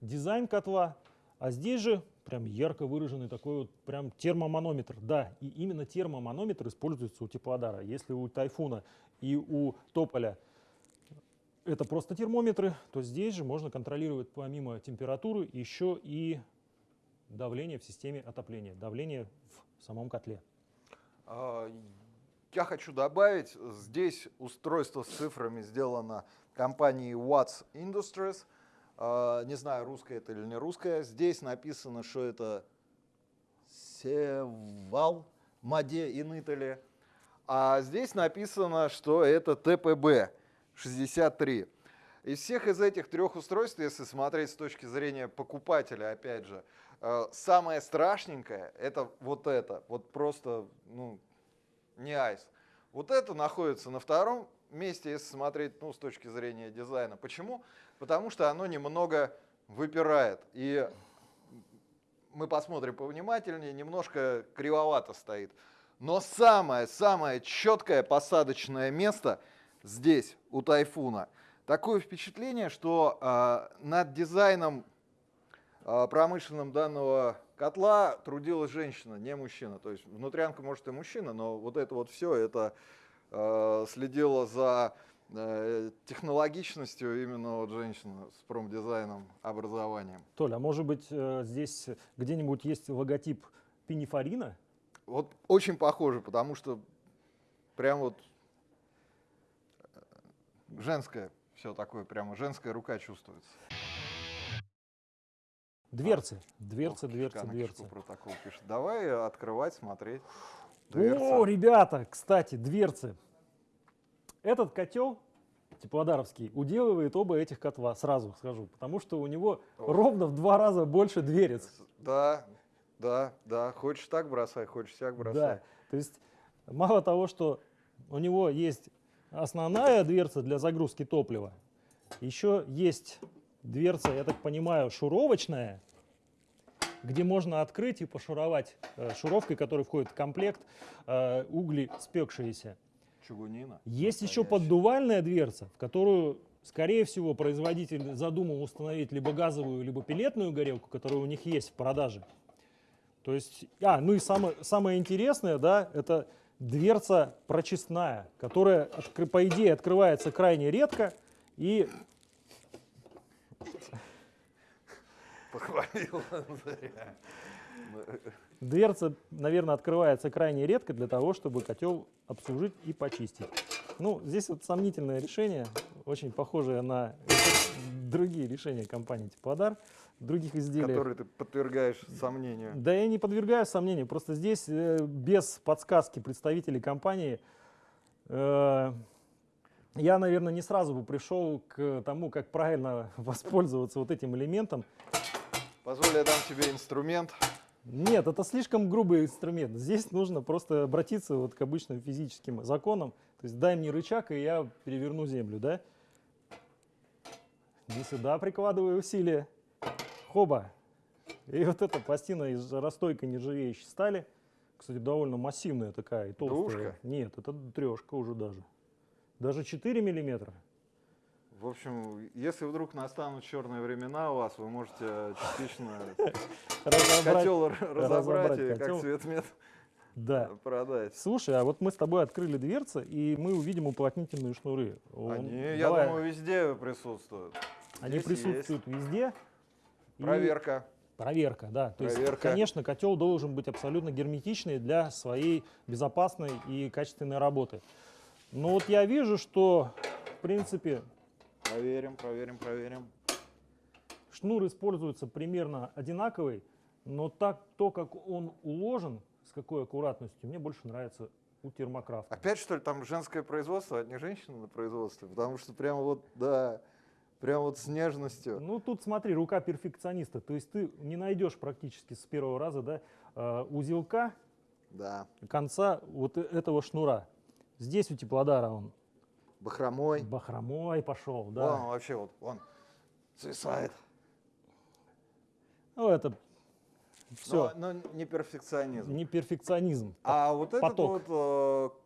B: дизайн котла, а здесь же прям ярко выраженный такой вот прям термоманометр. Да, и именно термоманометр используется у теплодара. Если у тайфуна и у тополя это просто термометры, то здесь же можно контролировать помимо температуры еще и давление в системе отопления, давление в самом котле.
A: А, я хочу добавить, здесь устройство с цифрами сделано компанией Watts Industries. А, не знаю, русское это или не русское. Здесь написано, что это Севал, Маде in Italy. А здесь написано, что это ТПБ 63. Из всех из этих трех устройств, если смотреть с точки зрения покупателя, опять же, э, самое страшненькое это вот это. Вот просто, ну, не айс. Вот это находится на втором месте, если смотреть ну, с точки зрения дизайна. Почему? Потому что оно немного выпирает. И мы посмотрим повнимательнее, немножко кривовато стоит. Но самое-самое четкое посадочное место здесь, у Тайфуна. Такое впечатление, что э, над дизайном э, промышленным данного котла трудилась женщина, не мужчина. То есть внутрянка может и мужчина, но вот это вот все, это э, следило за э, технологичностью именно вот женщина с промдизайном, образованием.
B: Толя, а может быть э, здесь где-нибудь есть логотип пинифарина?
A: Вот очень похоже, потому что прям вот женское все такое, прямо женская рука чувствуется.
B: Дверцы, дверцы, дверцы, дверцы.
A: протокол пишет. Давай открывать, смотреть.
B: Дверца. О, ребята, кстати, дверцы. Этот котел теплодаровский уделывает оба этих котла, сразу скажу, потому что у него О. ровно в два раза больше дверец.
A: Да, да, да, хочешь так бросай, хочешь так бросай. Да,
B: то есть мало того, что у него есть основная дверца для загрузки топлива, еще есть дверца, я так понимаю, шуровочная, где можно открыть и пошуровать э, шуровкой, которая входит в комплект, э, угли спекшиеся.
A: Чугунина.
B: Есть еще поддувальная дверца, в которую, скорее всего, производитель задумал установить либо газовую, либо пилетную горелку, которая у них есть в продаже. То есть, а, ну и самое, самое интересное, да, это дверца прочистная, которая, по идее, открывается крайне редко и
A: Похвалил
B: Дверца, наверное, открывается крайне редко для того, чтобы котел обслужить и почистить. Ну, здесь вот сомнительное решение, очень похожее на другие решения компании Теплодар, других изделий.
A: Которые ты подвергаешь сомнению.
B: Да я не подвергаю сомнению, просто здесь э, без подсказки представителей компании э, я, наверное, не сразу бы пришел к тому, как правильно воспользоваться вот этим элементом.
A: Позволь, я дам тебе инструмент.
B: Нет, это слишком грубый инструмент. Здесь нужно просто обратиться вот к обычным физическим законам. То есть дай мне рычаг, и я переверну землю, да? Не сюда прикладываю усилия. Хоба. И вот эта пластина из жаростойкой нержавеющей стали, кстати, довольно массивная такая и толстая.
A: Двушка?
B: Нет, это трешка уже даже. Даже 4 миллиметра.
A: В общем, если вдруг настанут черные времена у вас, вы можете частично котел разобрать и как цветмет
B: да.
A: продать.
B: Слушай, а вот мы с тобой открыли дверцы, и мы увидим уплотнительные шнуры.
A: Они, я думаю, везде присутствуют.
B: Они присутствуют везде.
A: Проверка.
B: Проверка, да. То Проверка. есть, конечно, котел должен быть абсолютно герметичный для своей безопасной и качественной работы. Но вот я вижу, что, в принципе,
A: Проверим, проверим, проверим.
B: Шнур используется примерно одинаковый, но так то, как он уложен, с какой аккуратностью, мне больше нравится у термокрафта.
A: Опять что ли там женское производство, а не женщина на производстве? Потому что прямо вот, да, прям вот с нежностью.
B: Ну тут смотри, рука перфекциониста, то есть ты не найдешь практически с первого раза да, э, узелка
A: да.
B: конца вот этого шнура. Здесь у теплодара он
A: Бахромой.
B: Бахромой пошел,
A: Вон
B: да.
A: он вообще вот, он свисает.
B: Ну, это все,
A: Но, но не перфекционизм.
B: не перфекционизм.
A: А вот этот
B: поток.
A: вот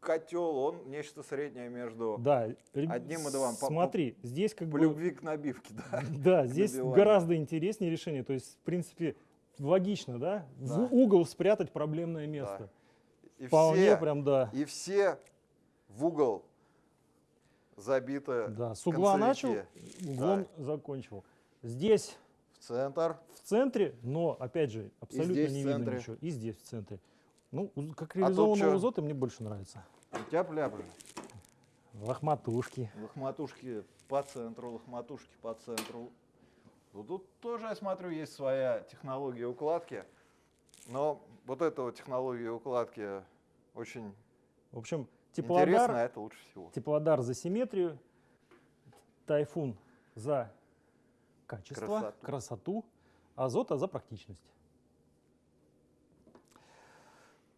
A: котел, он нечто среднее между
B: Да,
A: Одним и двум. По-
B: Смотри, здесь как
A: по
B: бы...
A: любви к набивке, да?
B: Да, здесь
A: набиванию.
B: гораздо интереснее решение. То есть, в принципе, логично, да?
A: Да.
B: В угол спрятать проблемное место.
A: И
B: Вполне
A: все,
B: прям, да.
A: и все в угол забиты
B: Да, с угла начал, углом закончил. Здесь
A: в центр.
B: в центре, но, опять же, абсолютно не видно ничего. И здесь в центре. Ну, как
A: тут
B: реализованные
A: чё?
B: узоты мне больше нравятся.
A: Тяп-ляп.
B: Лохматушки.
A: Лохматушки по центру, лохматушки по центру. Ну, тут тоже, я смотрю, есть своя технология укладки. Но вот эта вот технология укладки очень
B: В общем, теплодар,
A: а это лучше всего.
B: теплодар за симметрию, тайфун за качество,
A: Красоту.
B: красоту, азота за практичность.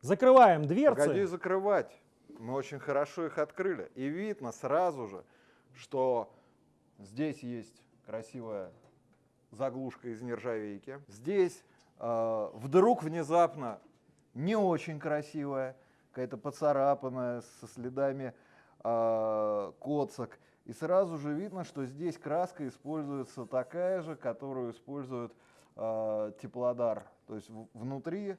B: Закрываем дверцы.
A: Погоди закрывать. Мы очень хорошо их открыли. И видно сразу же, что здесь есть красивая заглушка из нержавейки. Здесь э, вдруг внезапно не очень красивая, какая-то поцарапанная, со следами э, коцок. И сразу же видно, что здесь краска используется такая же, которую использует э, теплодар. То есть внутри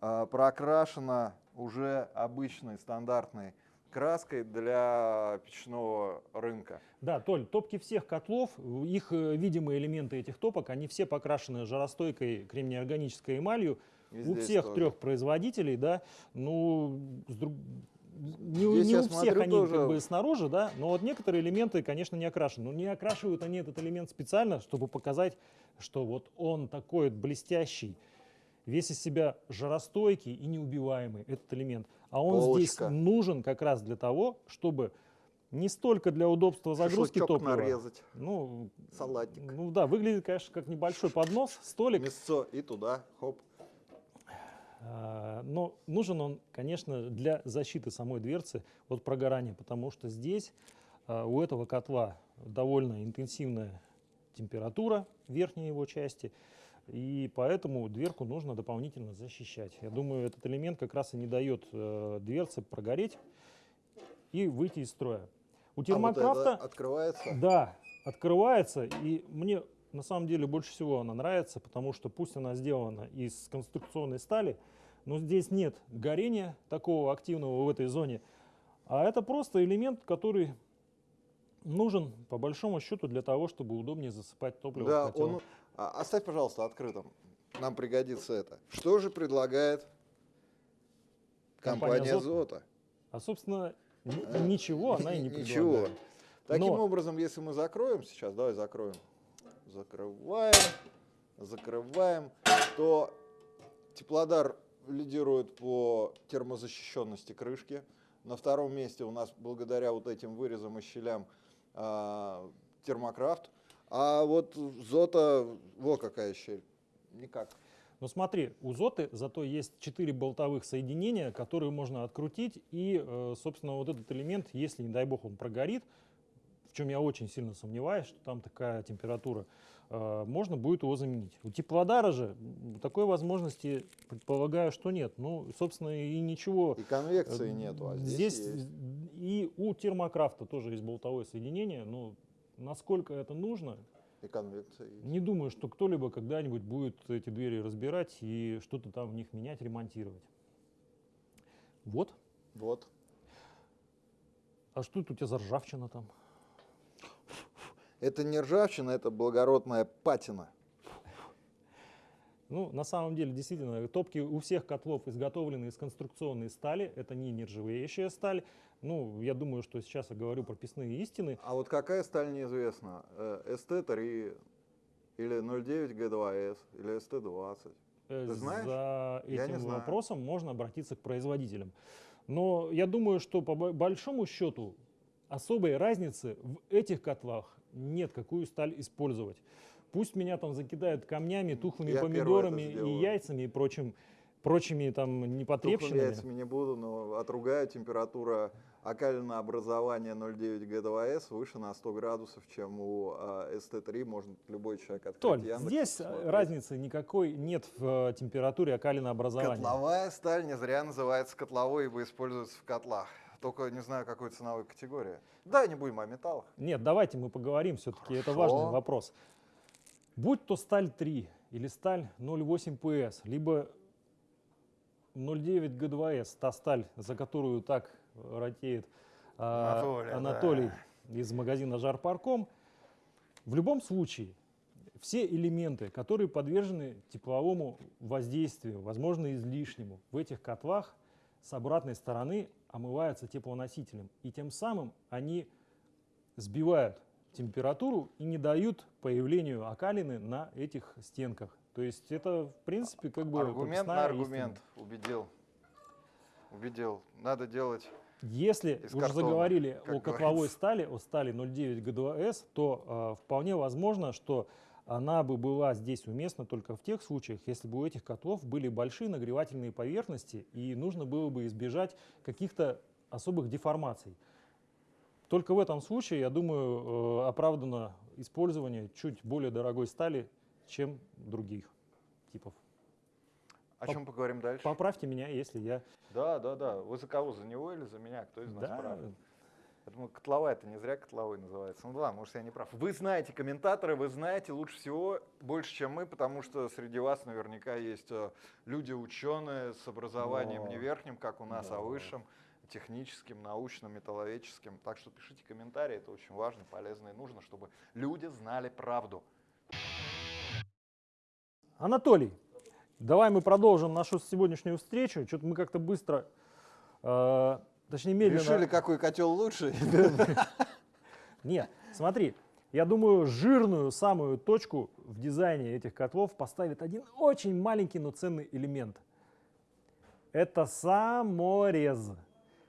A: прокрашена уже обычной стандартной краской для печного рынка.
B: Да, Толь, топки всех котлов, их э, видимые элементы этих топок, они все покрашены жаростойкой кремнеорганической эмалью.
A: И
B: у всех
A: тоже.
B: трех производителей, да, ну, с друг- не,
A: Здесь
B: не у всех
A: смотрю
B: они
A: тоже-
B: как бы снаружи, да, но вот некоторые элементы, конечно, не окрашены. Но не окрашивают они этот элемент специально, чтобы показать, что вот он такой блестящий, весь из себя жаростойкий и неубиваемый, этот элемент. А он здесь
A: Полочка.
B: нужен как раз для того, чтобы не столько для удобства загрузки
A: Шашлычок
B: топлива.
A: нарезать,
B: Ну,
A: салатик,
B: ну да, выглядит, конечно, как небольшой поднос, столик.
A: мясо и туда, хоп.
B: А, Но нужен он, конечно, для защиты самой дверцы от прогорания, потому что здесь а, у этого котла довольно интенсивная температура верхней его части, и поэтому дверку нужно дополнительно защищать. Я думаю, этот элемент как раз и не дает э, дверце прогореть и выйти из строя. У
A: А вот
B: термокрафта
A: открывается.
B: да, открывается, и мне на самом деле больше всего она нравится, потому что пусть она сделана из конструкционной стали, но здесь нет горения такого активного в этой зоне, а это просто элемент, который нужен по большому счету для того, чтобы удобнее засыпать топливо.
A: Да, он... а, оставь, пожалуйста, открытым. Нам пригодится это. Что же предлагает
B: Компания
A: компания
B: «Зот»?
A: Зота?
B: А собственно н-
A: Э,
B: ничего она и не
A: Ничего.
B: предлагает.
A: Таким
B: Но-
A: образом, если мы закроем сейчас, давай закроем, закрываем, закрываем, то теплодар лидирует по термозащищенности крышки. На втором месте у нас, благодаря вот этим вырезам и щелям, а, термокрафт. А вот Зота, вот какая щель. Никак.
B: Но смотри, у Зоты зато есть 4 болтовых соединения, которые можно открутить, и, э, собственно, вот этот элемент, если, не дай бог, он прогорит, в чем я очень сильно сомневаюсь, что там такая температура, э, можно будет его заменить. У теплодара же такой возможности, предполагаю, что нет. Ну, собственно, и ничего.
A: И конвекции
B: Э,
A: нету, а здесь,
B: Здесь
A: есть.
B: и у термокрафта тоже есть болтовое соединение, но насколько это нужно,
A: И
B: не думаю, что кто-либо когда-нибудь будет эти двери разбирать и что-то там в них менять, ремонтировать. Вот.
A: Вот.
B: А что это у тебя за ржавчина там?
A: Это не ржавчина, это благородная патина.
B: Ну, на самом деле, действительно, топки у всех котлов изготовлены из конструкционной стали. Это не нержавеющая сталь. Ну, я думаю, что сейчас я говорю прописные истины.
A: А вот какая сталь неизвестна? Э, ST3 или 09 G2S или ST20?
B: Э,
A: Ты знаешь?
B: За
A: Я не
B: этим
A: знаю.
B: вопросом можно обратиться к производителям. Но я думаю, что по бо- большому счету особой разницы в этих котлах нет, какую сталь использовать. Пусть меня там закидают камнями, тухлыми
A: Я
B: помидорами и яйцами и прочим, прочими там
A: Тухлыми
B: непотребщинами.
A: яйцами не буду, но отругаю температура окалинообразование 0,9 ГДВС выше на 100 градусов, чем у э, ST3. Может любой человек открыть
B: Толь,
A: Яндекс
B: здесь э,
A: посмотреть.
B: разницы никакой нет в э, температуре окалинообразования.
A: Котловая сталь не зря называется котловой, ибо используется в котлах. Только не знаю, какой ценовой категории. Да, не будем о металлах.
B: Нет, давайте мы поговорим, все-таки это важный вопрос. Будь то сталь 3 или сталь 0,8 PS, либо 0,9 Г2С, та сталь, за которую так ратеет а,
A: Анатолий,
B: Анатолий из магазина Жарпарком, в любом случае все элементы, которые подвержены тепловому воздействию, возможно излишнему, в этих котлах с обратной стороны омываются теплоносителем. И тем самым они сбивают температуру и не дают появлению окалины на этих стенках. То есть это, в принципе, как бы
A: Аргумент на аргумент.
B: истина.
A: Убедил. Убедил. Надо делать
B: Если
A: Из
B: уже
A: картона,
B: заговорили
A: как
B: о котловой
A: говорится.
B: стали, о стали 0,9 ГДС, то э, вполне возможно, что она бы была здесь уместна только в тех случаях, если бы у этих котлов были большие нагревательные поверхности и нужно было бы избежать каких-то особых деформаций. Только в этом случае, я думаю, э, оправдано использование чуть более дорогой стали, чем других типов.
A: О
B: Поп-
A: чем поговорим дальше?
B: Поправьте меня, если я...
A: Да, да, да. Вы за кого? За него или за меня? Кто из нас
B: Да,
A: прав? Я думаю, котловая это не зря котловой называется. Ну да, может, я не прав. Вы знаете комментаторы, вы знаете лучше всего, больше, чем мы, потому что среди вас наверняка есть э, люди ученые с образованием
B: Да.
A: не верхним, как у нас, а
B: Да.
A: высшим, техническим, научным, металловедческим. Так что пишите комментарии, это очень важно, полезно и нужно, чтобы люди знали правду.
B: Анатолий, давай мы продолжим нашу сегодняшнюю встречу. Что-то мы как-то быстро, э, точнее медленно...
A: Решили, какой котел лучше?
B: Нет, смотри, я думаю, жирную самую точку в дизайне этих котлов поставит один очень маленький, но ценный элемент. Это саморез.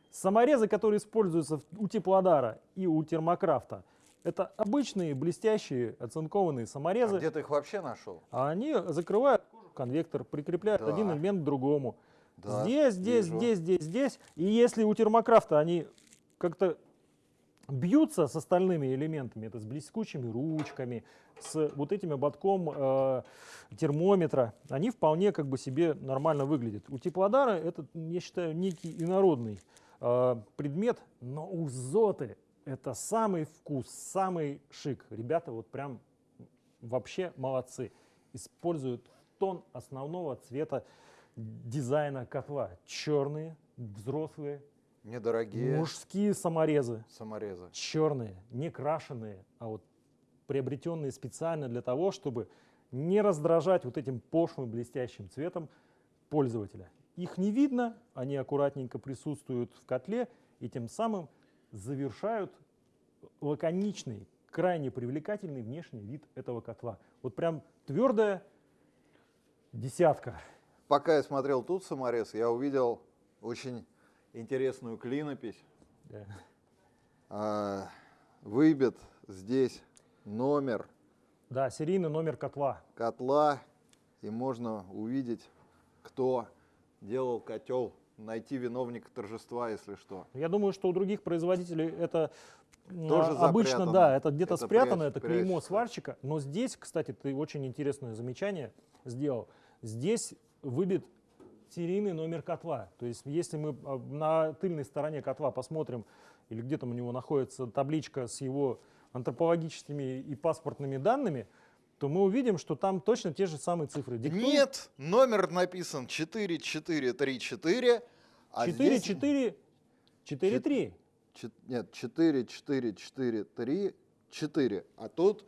B: Саморезы, которые используются у теплодара и у термокрафта, это обычные блестящие оцинкованные
A: А
B: саморезы.
A: где ты их вообще нашел?
B: А они закрывают конвектор, прикрепляют
A: Да.
B: один элемент к другому.
A: Да,
B: здесь, здесь,
A: вижу.
B: здесь, здесь, здесь. И если у термокрафта они как-то бьются с остальными элементами, это с блескучими ручками, с вот этим ободком э, термометра, они вполне как бы себе нормально выглядят. У теплодара это, я считаю, некий инородный э, предмет, но у Зоты это самый вкус, самый шик. Ребята вот прям вообще молодцы. Используют тон основного цвета дизайна котла. Черные, взрослые,
A: Недорогие
B: мужские саморезы.
A: саморезы.
B: Черные, не крашеные, а вот приобретенные специально для того, чтобы не раздражать вот этим пошлым блестящим цветом пользователя. Их не видно, они аккуратненько присутствуют в котле и тем самым завершают лаконичный, крайне привлекательный внешний вид этого котла. Вот прям твердая десятка.
A: Пока я смотрел тут саморез, я увидел очень интересную клинопись.
B: Да.
A: А, Выбит здесь номер
B: Да, серийный номер котла.
A: котла, и можно увидеть, кто делал котел, найти виновника торжества, если что.
B: Я думаю, что у других производителей это
A: Тоже
B: а, обычно,
A: запрятано.
B: да, это где-то спрятано,
A: прячь-
B: это клеймо
A: прячется.
B: сварщика. Но здесь, кстати, ты очень интересное замечание сделал. Здесь выбит серийный номер котла. То есть если мы а, на тыльной стороне котла посмотрим, или где там у него находится табличка с его антропологическими и паспортными данными, то мы увидим, что там точно те же самые цифры. Диктует...
A: Нет, номер написан 4434. А
B: 4443.
A: Здесь... Нет, 4443, 4. А тут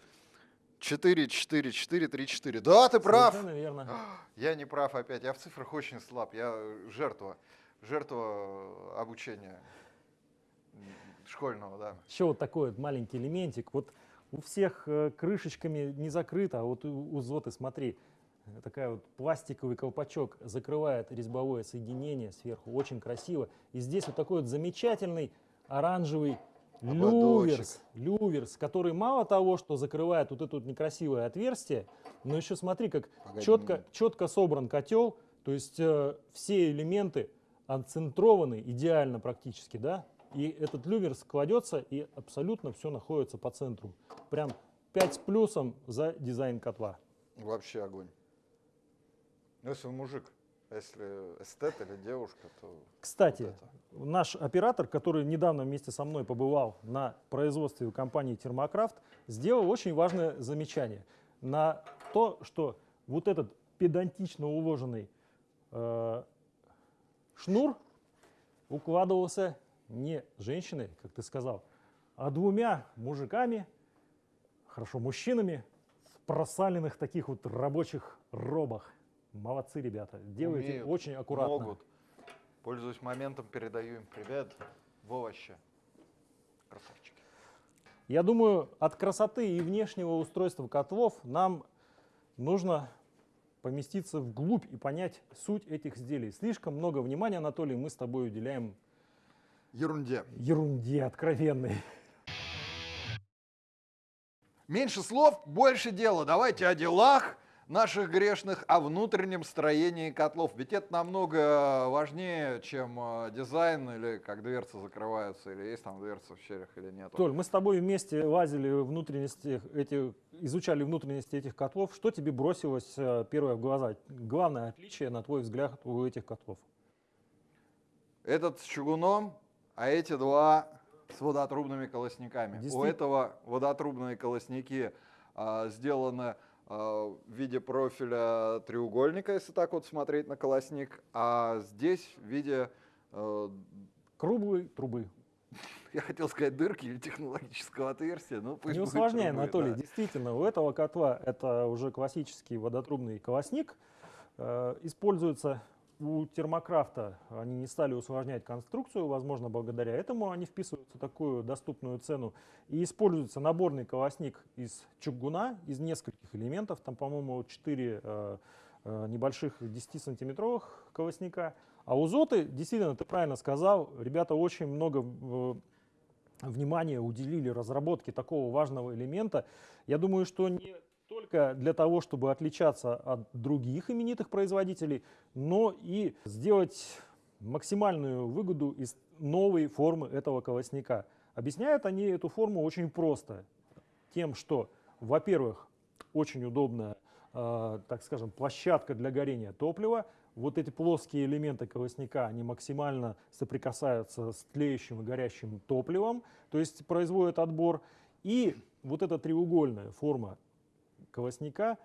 A: 4, 4, 4, 3, 4. Да, ты прав.
B: Совершенно верно.
A: Я не прав опять. Я в цифрах очень слаб. Я жертва. Жертва обучения школьного, да.
B: Еще вот такой вот маленький элементик. Вот у всех э, крышечками не закрыто, а вот у, у Зоты, смотри, такая вот пластиковый колпачок закрывает резьбовое соединение сверху. Очень красиво. И здесь вот такой вот замечательный оранжевый люверс, люверс, который мало того, что закрывает вот это вот некрасивое отверстие, но еще смотри, как
A: Погоди,
B: четко, четко собран котел, то есть э, все элементы отцентрованы идеально практически, да? и этот люмер складется, и абсолютно все находится по центру. Прям 5 с плюсом за дизайн котла.
A: Вообще огонь. Ну, если вы мужик, а если эстет или девушка, то...
B: Кстати,
A: вот это.
B: наш оператор, который недавно вместе со мной побывал на производстве у компании Термокрафт, сделал очень важное замечание на то, что вот этот педантично уложенный э, шнур укладывался не женщиной, как ты сказал, а двумя мужиками, хорошо, мужчинами в просаленных таких вот рабочих робах. Молодцы, ребята, делаете
A: Умеют,
B: очень аккуратно.
A: Могут. Пользуясь моментом, передаю им привет в овощи. Красавчики.
B: Я думаю, от красоты и внешнего устройства котлов нам нужно поместиться вглубь и понять суть этих изделий. Слишком много внимания, Анатолий, мы с тобой уделяем
A: Ерунде.
B: ерунде откровенной.
A: Меньше слов, больше дела. Давайте о делах наших грешных, о внутреннем строении котлов. Ведь это намного важнее, чем э, дизайн или как дверцы закрываются, или есть там дверцы в щелях или нет.
B: Толь, мы с тобой вместе лазили внутренности этих, изучали внутренности этих котлов. Что тебе бросилось э, первое в глаза? Главное отличие, на твой взгляд, у этих котлов?
A: Этот с чугуном, а эти два с водотрубными колосниками. У этого водотрубные колосники а, сделаны в виде профиля треугольника, если так вот смотреть на колосник, а здесь в виде, э,
B: Круглой трубы.
A: я хотел сказать, дырки или технологического отверстия, но пусть
B: Не усложняй,
A: трубы,
B: Анатолий.
A: да.
B: Действительно, у этого котла это уже классический водотрубный колосник. Э, Используется у термокрафта. Они не стали усложнять конструкцию, возможно, благодаря этому они вписываются в такую доступную цену. И используется наборный колосник из чугуна, из нескольких элементов. Там, по-моему, 4 небольших 10-сантиметровых колосника. А у Зоты, действительно, ты правильно сказал, ребята очень много э, внимания уделили разработке такого важного элемента. Я думаю, что не только для того, чтобы отличаться от других именитых производителей, но и сделать максимальную выгоду из новой формы этого колосника. Объясняют они эту форму очень просто. Тем, что, во-первых, очень удобная, э, так скажем, площадка для горения топлива. Вот эти плоские элементы колосника, они максимально соприкасаются с тлеющим и горящим топливом, то есть производят отбор. И вот эта треугольная форма колосника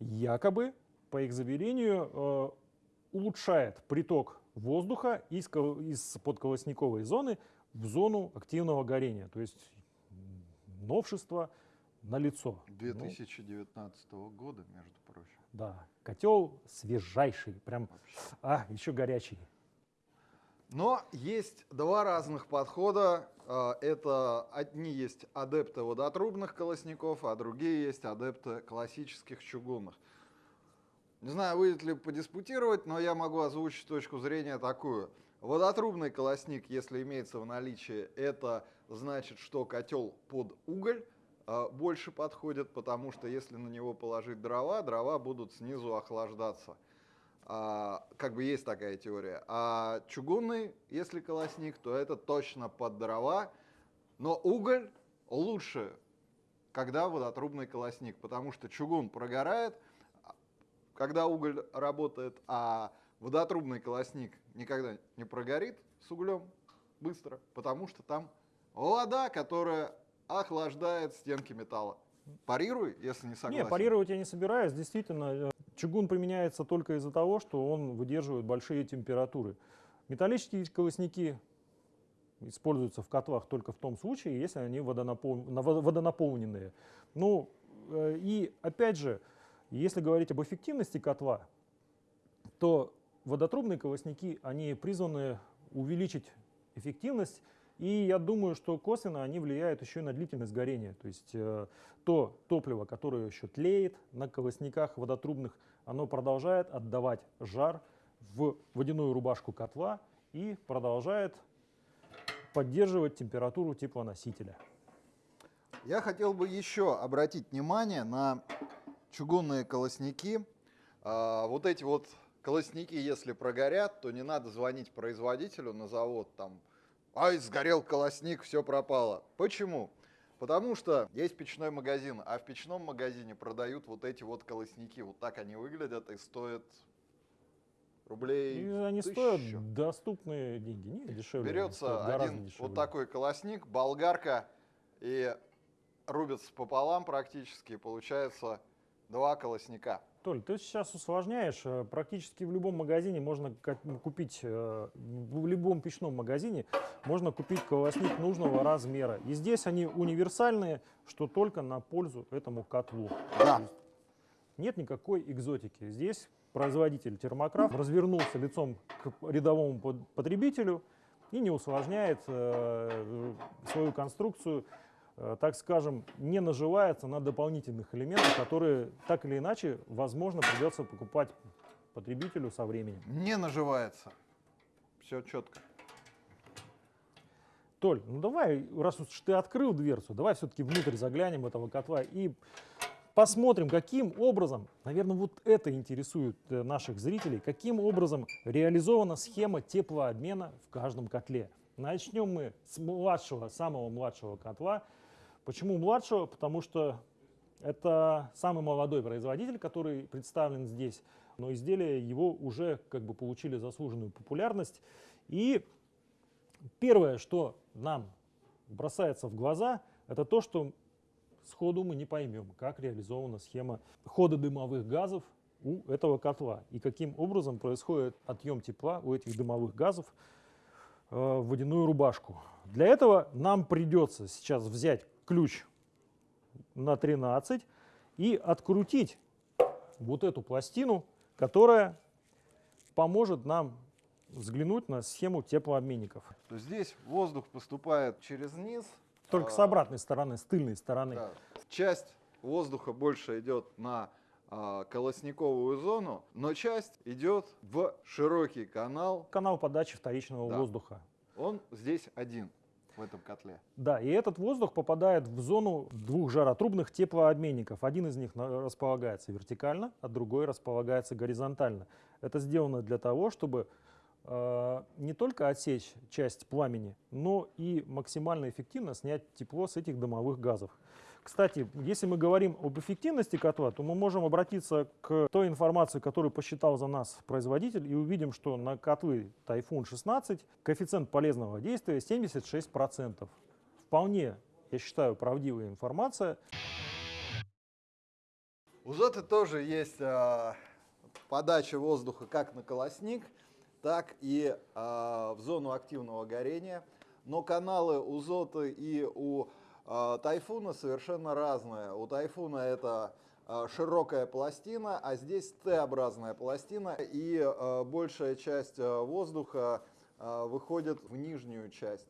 B: якобы, по их заверению, э, улучшает приток воздуха из, из подколосниковой зоны в зону активного горения. То есть новшество на лицо.
A: 2019 года, между прочим.
B: да, котел свежайший, прям,
A: Вообще.
B: а, еще горячий.
A: Но есть два разных подхода. А, Это одни есть адепты водотрубных колосников, а другие есть адепты классических чугунных. Не знаю, выйдет ли подиспутировать, но я могу озвучить точку зрения такую. Водотрубный колосник, если имеется в наличии, это значит, что котел под уголь а, больше подходит, потому что если на него положить дрова, дрова будут снизу охлаждаться. А, как бы есть такая теория. А чугунный, если колосник, то это точно под дрова. Но уголь лучше, когда водотрубный колосник, потому что чугун прогорает, когда уголь работает, а водотрубный колосник никогда не прогорит с углем быстро, потому что там вода, которая охлаждает стенки металла. Парируй, если не согласен.
B: Не, парировать я не собираюсь. Действительно, э, чугун применяется только из-за того, что он выдерживает большие температуры. Металлические колосники используются в котлах только в том случае, если они водонапол- на- водо- водонаполненные. Ну, э, и опять же, если говорить об эффективности котла, то водотрубные колосники, они призваны увеличить эффективность, и я думаю, что косвенно они влияют еще и на длительность горения. То есть э, то топливо, которое еще тлеет на колосниках водотрубных, оно продолжает отдавать жар в водяную рубашку котла и продолжает поддерживать температуру теплоносителя.
A: Я хотел бы еще обратить внимание на чугунные колосники. А, вот эти вот колосники, если прогорят, то не надо звонить производителю на завод, там ай, сгорел колосник, все пропало. Почему? Потому что есть печной магазин, а в печном магазине продают вот эти вот колосники. Вот так они выглядят и стоят рублей
B: И они
A: тысячу.
B: стоят доступные деньги, не дешевле.
A: Берется один
B: дешевле.
A: вот такой колосник, болгарка, и рубится пополам практически, получается два колосника.
B: Толь, ты сейчас усложняешь. Э, Практически в любом магазине можно купить, э, в любом печном магазине можно купить колосник нужного размера. И здесь они универсальные, что только на пользу этому котлу.
A: Да.
B: Нет никакой экзотики. Здесь производитель термокрафт развернулся лицом к рядовому потребителю и не усложняет э, свою конструкцию, так скажем, не наживается на дополнительных элементах, которые так или иначе, возможно, придется покупать потребителю со временем.
A: Не наживается. Все четко.
B: Толь, ну давай, раз уж ты открыл дверцу, давай все-таки внутрь заглянем этого котла и посмотрим, каким образом, наверное, вот это интересует э, наших зрителей, каким образом реализована схема теплообмена в каждом котле. Начнем мы с младшего, самого младшего котла. Почему младшего? Потому что это самый молодой производитель, который представлен здесь, но изделия его уже как бы получили заслуженную популярность. И первое, что нам бросается в глаза, это то, что сходу мы не поймем, как реализована схема хода дымовых газов у этого котла и каким образом происходит отъем тепла у этих дымовых газов э, в водяную рубашку. Для этого нам придется сейчас взять ключ на 13 и открутить вот эту пластину, которая поможет нам взглянуть на схему теплообменников.
A: То здесь воздух поступает через низ.
B: Только
A: а,
B: с обратной стороны, с тыльной стороны.
A: да. Часть воздуха больше идет на а, колосниковую зону, но часть идет в широкий канал.
B: Канал подачи вторичного
A: Да.
B: воздуха.
A: Он здесь один в этом котле.
B: Да, и этот воздух попадает в зону двух жаротрубных теплообменников. Один из них располагается вертикально, а другой располагается горизонтально. Это сделано для того, чтобы э, не только отсечь часть пламени, но и максимально эффективно снять тепло с этих дымовых газов. Кстати, если мы говорим об эффективности котла, то мы можем обратиться к той информации, которую посчитал за нас производитель, и увидим, что на котлы Typhoon 16 коэффициент полезного действия 76%. Вполне, я считаю, правдивая информация.
A: У Зоты тоже есть а, подача воздуха как на колосник, так и а, в зону активного горения. Но каналы у Зоты и у Тайфуна совершенно разные. У Тайфуна это а, широкая пластина, а здесь Т-образная пластина, и а, большая часть а, воздуха а, выходит в нижнюю часть.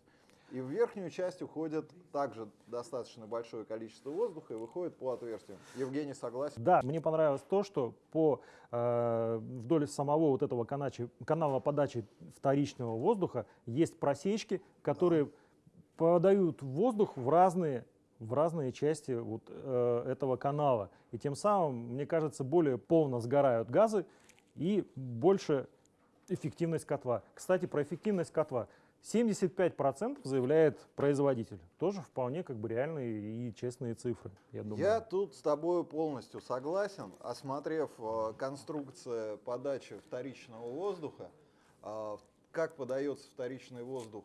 A: И в верхнюю часть уходит также достаточно большое количество воздуха и выходит по отверстиям. Евгений согласен?
B: Да, мне понравилось то, что по э, вдоль самого вот этого каначи- канала подачи вторичного воздуха есть просечки, которые подают воздух в разные в разные части вот, э, этого канала. И тем самым, мне кажется, более полно сгорают газы и больше эффективность котла. Кстати, про эффективность котла. 75% заявляет производитель. Тоже вполне как бы реальные и честные цифры, я думаю.
A: Я тут с тобой полностью согласен. Осмотрев э, конструкцию подачи вторичного воздуха, э, как подается вторичный воздух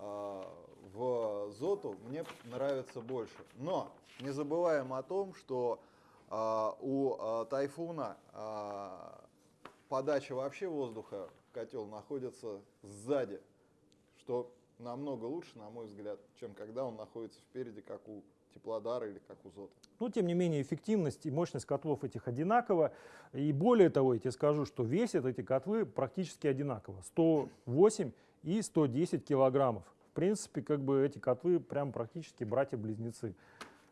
A: в Зоту, мне нравится больше. Но не забываем о том, что э, у э, Тайфуна подача вообще воздуха в котел находится сзади, что намного лучше, на мой взгляд, чем когда он находится впереди, как у Теплодара или как у Зота.
B: Но, тем не менее, эффективность и мощность котлов этих одинакова. И более того, я тебе скажу, что весят эти котлы практически одинаково. 108 и 110 килограммов. В принципе, как бы эти котлы прям практически братья-близнецы.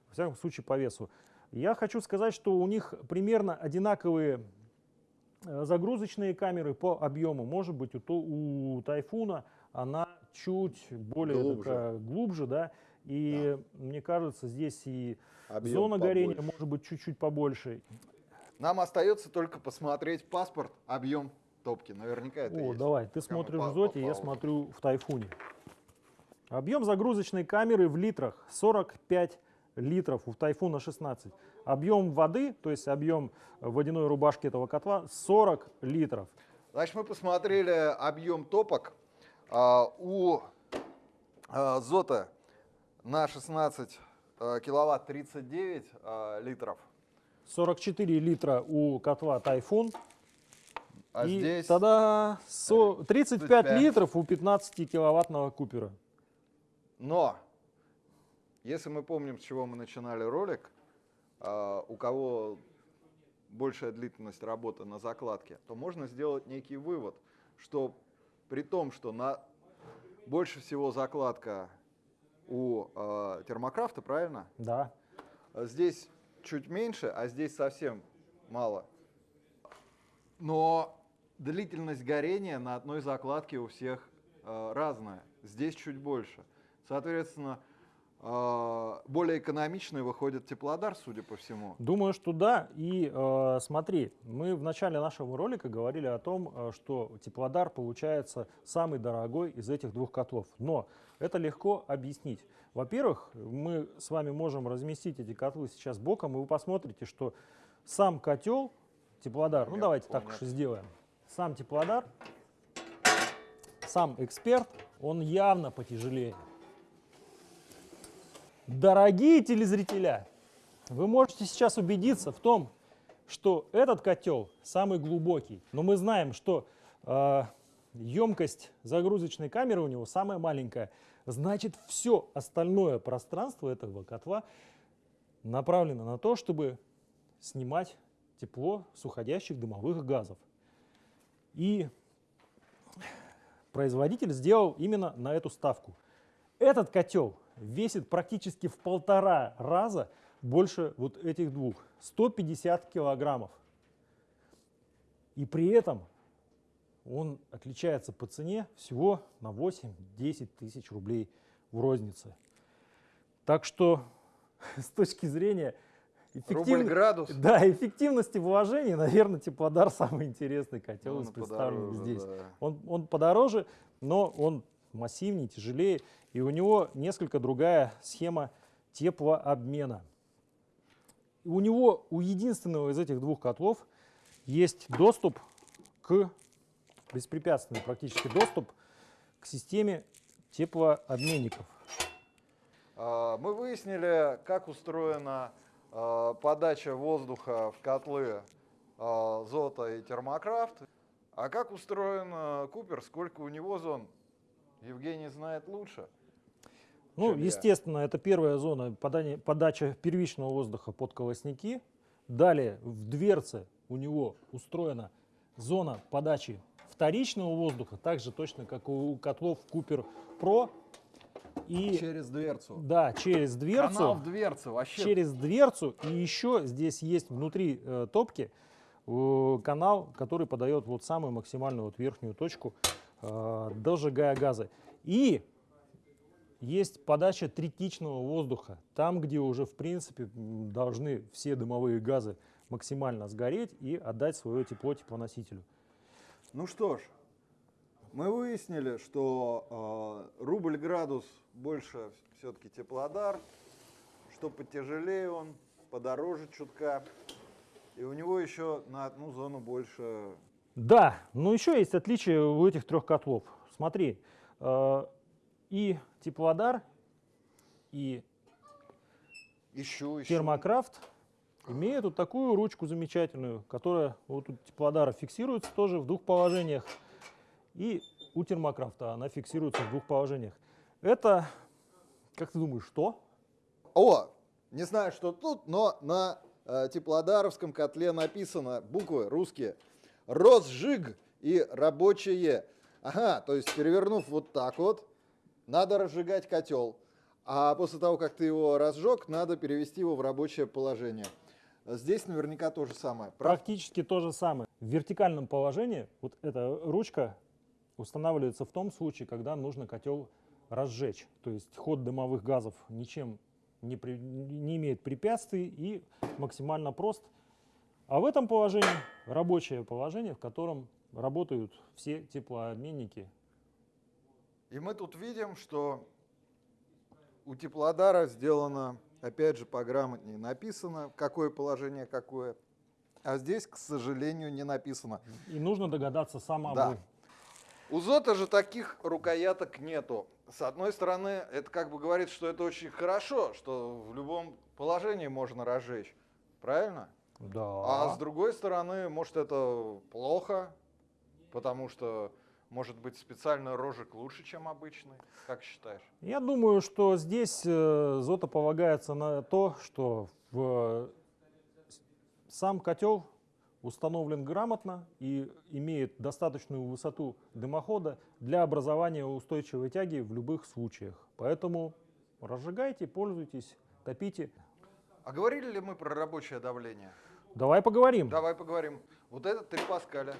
B: Во всяком случае, по весу. Я хочу сказать, что у них примерно одинаковые э, загрузочные камеры по объему. Может быть, у, у Тайфуна она чуть более
A: Глубже.
B: такая глубже, да. И мне кажется, здесь и
A: Объем
B: Зона горения
A: побольше.
B: может быть чуть-чуть побольше.
A: Нам остается только посмотреть паспорт, объем топки. Наверняка это
B: О,
A: есть.
B: давай, ты
A: мы
B: смотришь в Зоте, я смотрю в Тайфуне. Объем загрузочной камеры в литрах 45 литров у Тайфуна 16. Объем воды, то есть объем водяной рубашки этого котла 40 литров.
A: Значит, мы посмотрели объем топок. А, у а, Зота на 16 а, киловатт 39 а, литров.
B: 44 литра у котла Тайфун.
A: А
B: и
A: здесь
B: тогда со- 35
A: 35.
B: литров у 15 киловаттного Купера.
A: Но, если мы помним, с чего мы начинали ролик, а, у кого большая длительность работы на закладке, то можно сделать некий вывод, что при том, что на больше всего закладка у а, термокрафта, правильно?
B: Да.
A: Здесь чуть меньше, а здесь совсем мало. Но длительность горения на одной закладке у всех э, разная. Здесь чуть больше. Соответственно, э, более экономичный выходит теплодар, судя по всему.
B: Думаю, что да. И э, смотри, мы в начале нашего ролика говорили о том, э, что теплодар получается самый дорогой из этих двух котлов. Но это легко объяснить. Во-первых, мы с вами можем разместить эти котлы сейчас боком, и вы посмотрите, что сам котел, теплодар, ну
A: Нет,
B: давайте так уж и сделаем. Сам теплодар, сам эксперт, он явно потяжелее. Дорогие телезрителя, вы можете сейчас убедиться в том, что этот котел самый глубокий, но мы знаем, что э, емкость загрузочной камеры у него самая маленькая. Значит, все остальное пространство этого котла направлено на то, чтобы снимать тепло с уходящих дымовых газов. И производитель сделал именно на эту ставку. Этот котел весит практически в полтора раза больше вот этих двух. 150 килограммов. И при этом он отличается по цене всего на 8-10 тысяч рублей в рознице. Так что с точки зрения
A: Рубль
B: эффективно-
A: градус.
B: да, эффективности вложений, наверное, Теплодар самый интересный котел
A: Ну,
B: из
A: он
B: представленных здесь.
A: да.
B: Он, он подороже, но он массивнее, тяжелее, и у него несколько другая схема теплообмена. У него, у единственного из этих двух котлов есть доступ к, беспрепятственный практически доступ к системе теплообменников.
A: А, Мы выяснили, как устроена подача воздуха в котлы а, Зота и Термокрафт. А как устроен а, Купер, сколько у него зон, Евгений знает лучше.
B: Ну,
A: чем я.
B: естественно, это первая зона подания- подача первичного воздуха под колосники. Далее в дверце у него устроена зона подачи вторичного воздуха, так же точно, как у котлов Купер Про. И
A: Через дверцу.
B: да, через дверцу.
A: Канал в дверце, вообще.
B: через дверцу. И еще здесь есть внутри э, топки э, канал, который подает вот самую максимальную вот верхнюю точку, э, дожигая газы. И есть подача третичного воздуха, там, где уже в принципе должны все дымовые газы максимально сгореть и отдать свое тепло теплоносителю.
A: Ну что ж, мы выяснили, что э, рубль градус больше все-таки теплодар, что потяжелее он, подороже чутка. И у него еще на одну зону больше.
B: Да, но еще есть отличие у этих трех котлов. Смотри, э, и теплодар, и
A: Ищу, ищу.
B: Термокрафт имеет вот такую ручку замечательную, которая вот у теплодара фиксируется тоже в двух положениях. И у термокрафта она фиксируется в двух положениях. Это, как ты думаешь, что?
A: О, не знаю, что тут, но на э, теплодаровском котле написано буквы русские. Росжиг и рабочее. Ага, то есть перевернув вот так вот, надо разжигать котел. А после того, как ты его разжег, надо перевести его в рабочее положение. Здесь наверняка то же самое. Прав?
B: Практически то же самое. В вертикальном положении вот эта ручка устанавливается в том случае, когда нужно котел разжечь. То есть ход дымовых газов ничем не, при- не имеет препятствий и максимально прост. А в этом положении рабочее положение, в котором работают все теплообменники.
A: И мы тут видим, что у теплодара сделано, опять же, пограмотнее написано, какое положение какое. А здесь, к сожалению, не написано.
B: И нужно догадаться самому.
A: Да. У Зота же таких рукояток нету. С одной стороны, это как бы говорит, что это очень хорошо, что в любом положении можно разжечь. Правильно?
B: Да.
A: А с другой стороны, может это плохо, потому что может быть специальный рожек лучше, чем обычный. Как считаешь?
B: Я думаю, что здесь э, Зота полагается на то, что в сам котел установлен грамотно и имеет достаточную высоту дымохода для образования устойчивой тяги в любых случаях. Поэтому разжигайте, пользуйтесь, топите.
A: А говорили ли мы про рабочее давление?
B: Давай поговорим.
A: Давай поговорим. Вот это 3 паскаля.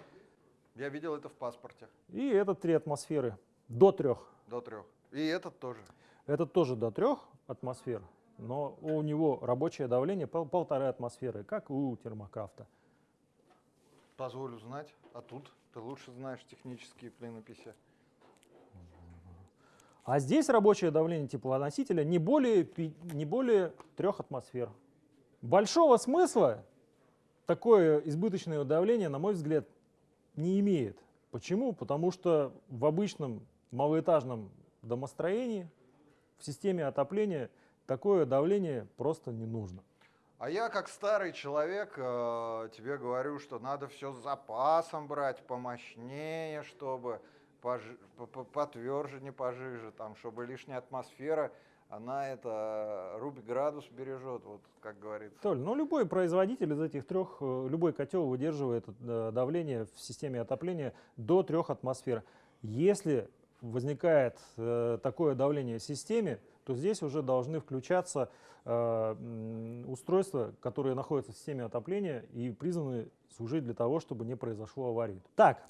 A: Я видел это в паспорте.
B: И этот 3 атмосферы. До 3.
A: До 3. И этот тоже.
B: Этот тоже до 3 атмосфер, но у него рабочее давление пол, полторы атмосферы, как у термокрафта.
A: Позволю знать. А тут ты лучше знаешь технические клинописи.
B: А здесь рабочее давление теплоносителя не более, не более 3 атмосфер. Большого смысла такое избыточное давление, на мой взгляд, не имеет. Почему? Потому что в обычном малоэтажном домостроении, в системе отопления такое давление просто не нужно.
A: А я, как старый человек, э, тебе говорю, что надо все с запасом брать, помощнее, чтобы пожи- по- по- потверже, не пожиже, там, чтобы лишняя атмосфера, она это рубь градус бережет, вот как говорится.
B: Толь, ну любой производитель из этих трех, э, любой котел выдерживает э, давление в системе отопления до 3 атмосфер. Если возникает э, такое давление в системе, то здесь уже должны включаться э, устройства, которые находятся в системе отопления и призваны служить для того, чтобы не произошло аварии. Так,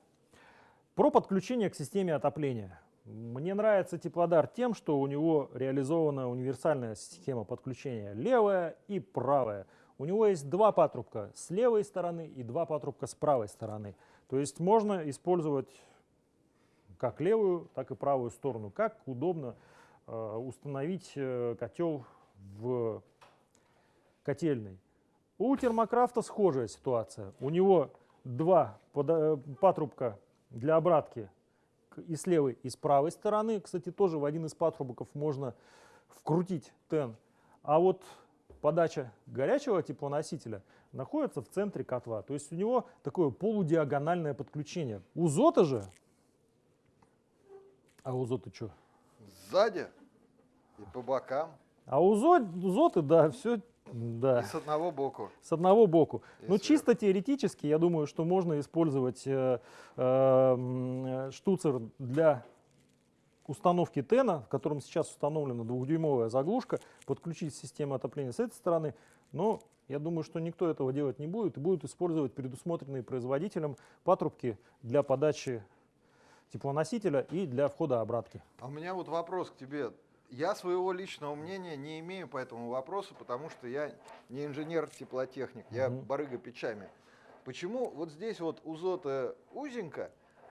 B: про подключение к системе отопления. Мне нравится теплодар тем, что у него реализована универсальная система подключения левая и правая. У него есть два патрубка с левой стороны и два патрубка с правой стороны. То есть можно использовать как левую, так и правую сторону, как удобно установить э, котел в котельной. У термокрафта схожая ситуация. У него два э, патрубка для обратки и с левой, и с правой стороны. Кстати, тоже в один из патрубков можно вкрутить тен. А вот подача горячего теплоносителя находится в центре котла. То есть у него такое полудиагональное подключение. У Зота же... А у Зота что?
A: Сзади и по бокам,
B: А у Зо- у Зоты, да, все да,
A: и с одного боку.
B: с одного боку.
A: Сверху.
B: чисто теоретически, я думаю, что можно использовать э, э, штуцер для установки тена, в котором сейчас установлена двухдюймовая заглушка, подключить систему отопления с этой стороны. Но я думаю, что никто этого делать не будет и будет использовать предусмотренные производителем патрубки для подачи теплоносителя и для входа обратки.
A: А у меня вот вопрос к тебе. Я своего личного мнения не имею по этому вопросу, потому что я не инженер-теплотехник, я
B: Мгм.
A: барыга печами. Почему вот здесь вот у Зота узенько,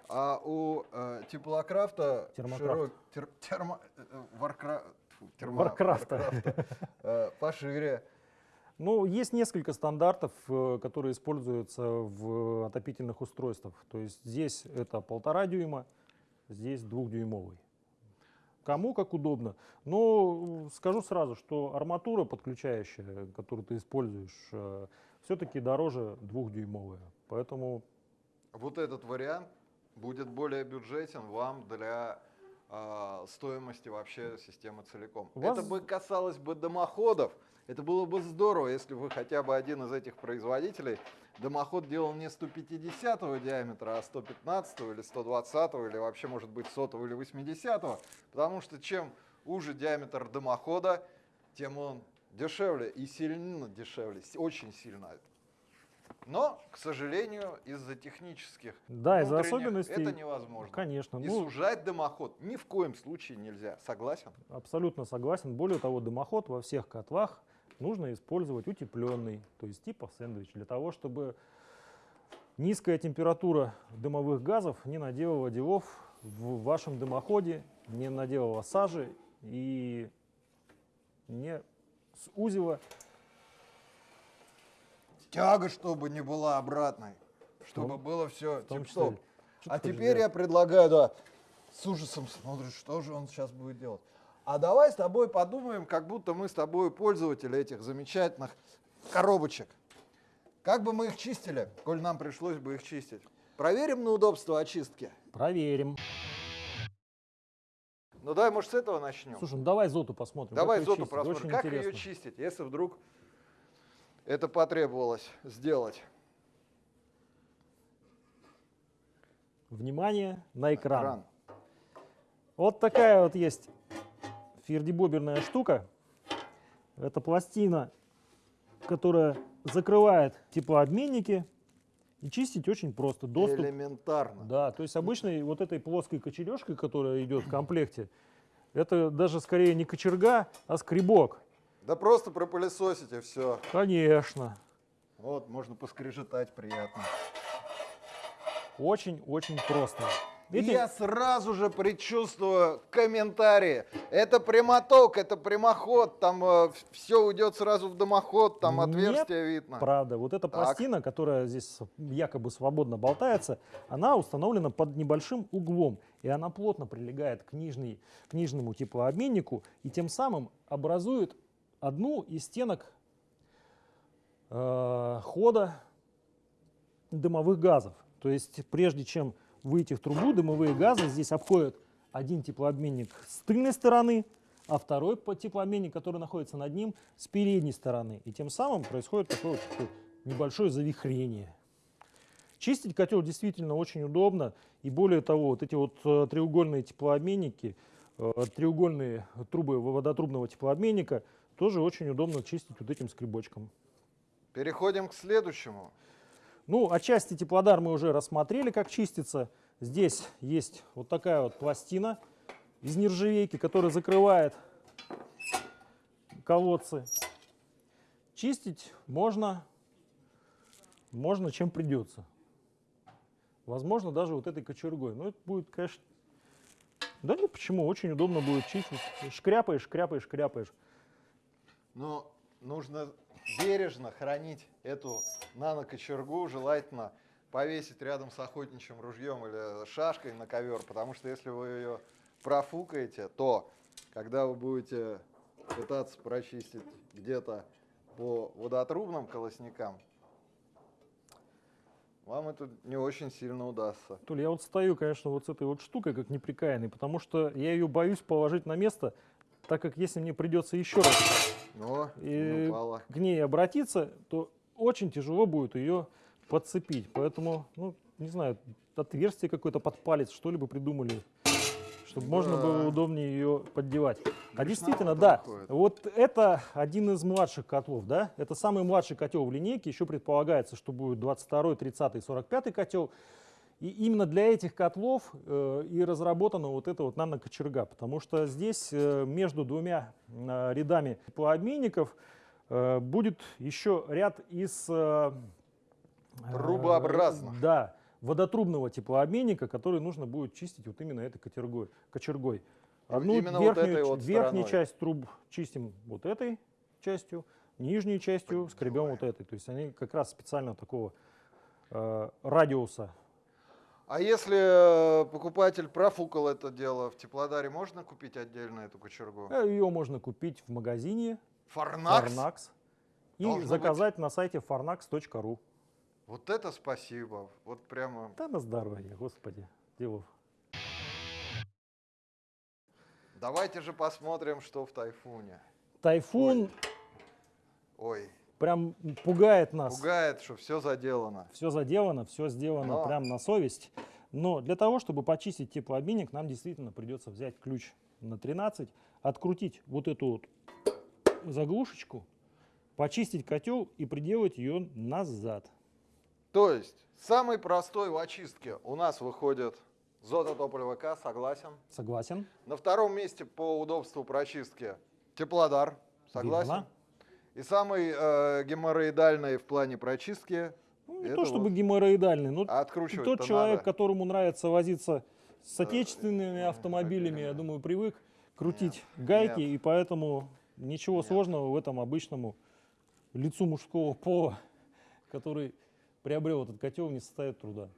A: а у э, теплокрафта
B: Термокрафт.
A: широк- тер- термо- э, э, варкра- тьфу, термо-
B: Варкрафта.
A: варкрафта, э, пошире?
B: Ну, есть несколько стандартов, э, которые используются в отопительных устройствах. То есть здесь это полтора дюйма, здесь двухдюймовый. Кому как удобно. Но э, скажу сразу, что арматура подключающая, которую ты используешь, все-таки дороже двухдюймовая. Поэтому
A: Вот этот вариант будет более бюджетен вам для а, стоимости вообще системы целиком.
B: Вас-
A: Это бы касалось бы дымоходов. Это было бы здорово, если бы хотя бы один из этих производителей дымоход делал не 150 диаметра, а 115 или 120 или вообще может быть 100 или 80 потому что чем уже диаметр дымохода, тем он дешевле и сильно дешевле, очень сильно. Но, к сожалению, из-за технических
B: да, из-за особенностей,
A: это невозможно.
B: конечно,
A: И
B: ну,
A: сужать дымоход ни в коем случае нельзя. Согласен?
B: Абсолютно согласен. Более того, дымоход во всех котлах нужно использовать утепленный, то есть типа сэндвич, для того, чтобы низкая температура дымовых газов не наделала делов в вашем дымоходе, не наделала сажи и не сузила.
A: Тяга, чтобы не была обратной. Чтобы
B: том-
A: было все тип-топ. А теперь я предлагаю, да, с ужасом смотришь, что же он сейчас будет делать. А давай с тобой подумаем, как будто мы с тобой пользователи этих замечательных коробочек. Как бы мы их чистили, коль нам пришлось бы их чистить? Проверим на удобство очистки.
B: Проверим.
A: Ну давай, может, с этого начнем.
B: Слушай, ну давай Зоту посмотрим.
A: Давай Зоту
B: чистить.
A: посмотрим,
B: Очень
A: как ее
B: интересно.
A: чистить, если вдруг это потребовалось сделать.
B: Внимание на экран.
A: Экран.
B: Вот такая вот есть фердибоберная штука. Это пластина, которая закрывает теплообменники. И чистить очень просто. Доступ.
A: Элементарно.
B: Да, то есть обычной вот этой плоской кочережкой, которая идет в комплекте, это даже скорее не кочерга, а скребок.
A: Да просто пропылесосите все.
B: Конечно.
A: Вот, можно поскрежетать приятно.
B: Очень-очень просто. Эти-
A: Я сразу же предчувствую комментарии. Это прямоток, это прямоход, там все уйдет сразу в дымоход, там
B: Нет,
A: отверстие видно.
B: Правда, вот эта
A: Так.
B: пластина, которая здесь якобы свободно болтается, она установлена под небольшим углом, и она плотно прилегает к, нижней, к нижнему теплообменнику, и тем самым образует одну из стенок э, хода дымовых газов. То есть прежде чем выйти в трубу, дымовые газы здесь обходят один теплообменник с тыльной стороны, а второй теплообменник, который находится над ним, с передней стороны. И тем самым происходит такое вот такое небольшое завихрение. Чистить котел действительно очень удобно. И более того, вот эти вот э, треугольные теплообменники, э, треугольные трубы водотрубного теплообменника тоже очень удобно чистить вот этим скребочком.
A: Переходим к следующему.
B: Ну, отчасти теплодар мы уже рассмотрели, как чистится. Здесь есть вот такая вот пластина из нержавейки, которая закрывает колодцы. Чистить можно, можно чем придется. Возможно, даже вот этой кочергой. Но это будет, конечно... Да нет, почему? Очень удобно будет чистить. Шкряпаешь, шкряпаешь, шкряпаешь.
A: Но нужно бережно хранить эту нанокочергу, желательно повесить рядом с охотничьим ружьем или шашкой на ковер, потому что если вы ее профукаете, то когда вы будете пытаться прочистить где-то по водотрубным колосникам, вам это не очень сильно удастся.
B: Толя, я вот стою, конечно, вот с этой вот штукой, как неприкаянный, потому что я ее боюсь положить на место, так как если мне придется еще раз
A: Но
B: И-
A: упала.
B: к ней обратиться, то очень тяжело будет ее подцепить. Поэтому, ну, не знаю, отверстие какое-то под палец, что ли бы придумали, чтобы можно
A: Да.
B: было удобнее ее поддевать. А действительно, да,
A: выходит.
B: вот это один из младших котлов, да, это самый младший котел в линейке, еще предполагается, что будет 22, 30, 45 котел. И именно для этих котлов э, и разработана вот эта вот нанокочерга, потому что здесь э, между двумя э, рядами теплообменников э, будет еще ряд из... э, э,
A: Трубообразных.
B: Да, водотрубного теплообменника, который нужно будет чистить вот именно этой кочергой. кочергой. Одну
A: Именно вот
B: верхнюю,
A: этой
B: ч-
A: вот
B: верхнюю
A: стороной.
B: часть труб чистим вот этой частью, нижнюю частью скребем вот этой. То есть они как раз специально такого э, радиуса
A: А если э, покупатель профукал это дело, в теплодаре можно купить отдельно эту кочергу?
B: Ее можно купить в магазине
A: Фарнакс?
B: Farnax и
A: Должно быть.
B: заказать на сайте farnax.ru.
A: Вот это спасибо. Вот прямо.
B: Да на здоровье, господи, Делов.
A: Давайте же посмотрим, что в тайфуне.
B: Тайфун
A: Ой,
B: прям пугает нас.
A: пугает, что все заделано.
B: Все заделано, все сделано
A: Но-
B: прям на совесть. Но для того, чтобы почистить теплообменник, нам действительно придется взять ключ на 13, открутить вот эту вот заглушечку, почистить котел и приделать ее назад.
A: То есть, самый простой в очистке у нас выходит Зототополь ВК, согласен.
B: Согласен?
A: На втором месте по удобству прочистки Теплодар, согласен.
B: Верно.
A: И самый э, геморроидальный в плане прочистки
B: Ну, не
A: Это
B: то чтобы
A: вот.
B: геморроидальный, но
A: откручивать
B: тот человек, которому нравится возиться с отечественными автомобилями, я думаю, привык крутить гайки,
A: нет.
B: и поэтому Ничего
A: Нет.
B: сложного в этом обычному лицу мужского пола, который приобрел этот котел, не составит труда.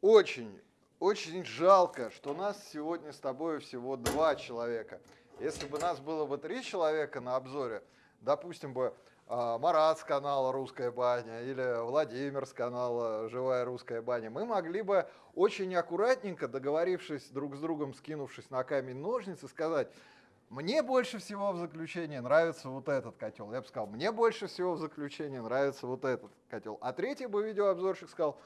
A: Очень, очень жалко, что нас сегодня с тобой всего два человека. Если бы нас было бы три человека на обзоре, допустим бы а, Марат с канала «Русская баня» или Владимир с канала «Живая русская баня», мы могли бы очень аккуратненько, договорившись друг с другом, скинувшись на камень ножницы, сказать, мне больше всего в заключении нравится вот этот котел. Я бы сказал, мне больше всего в заключении нравится вот этот котел. А третий бы видеообзорщик сказал,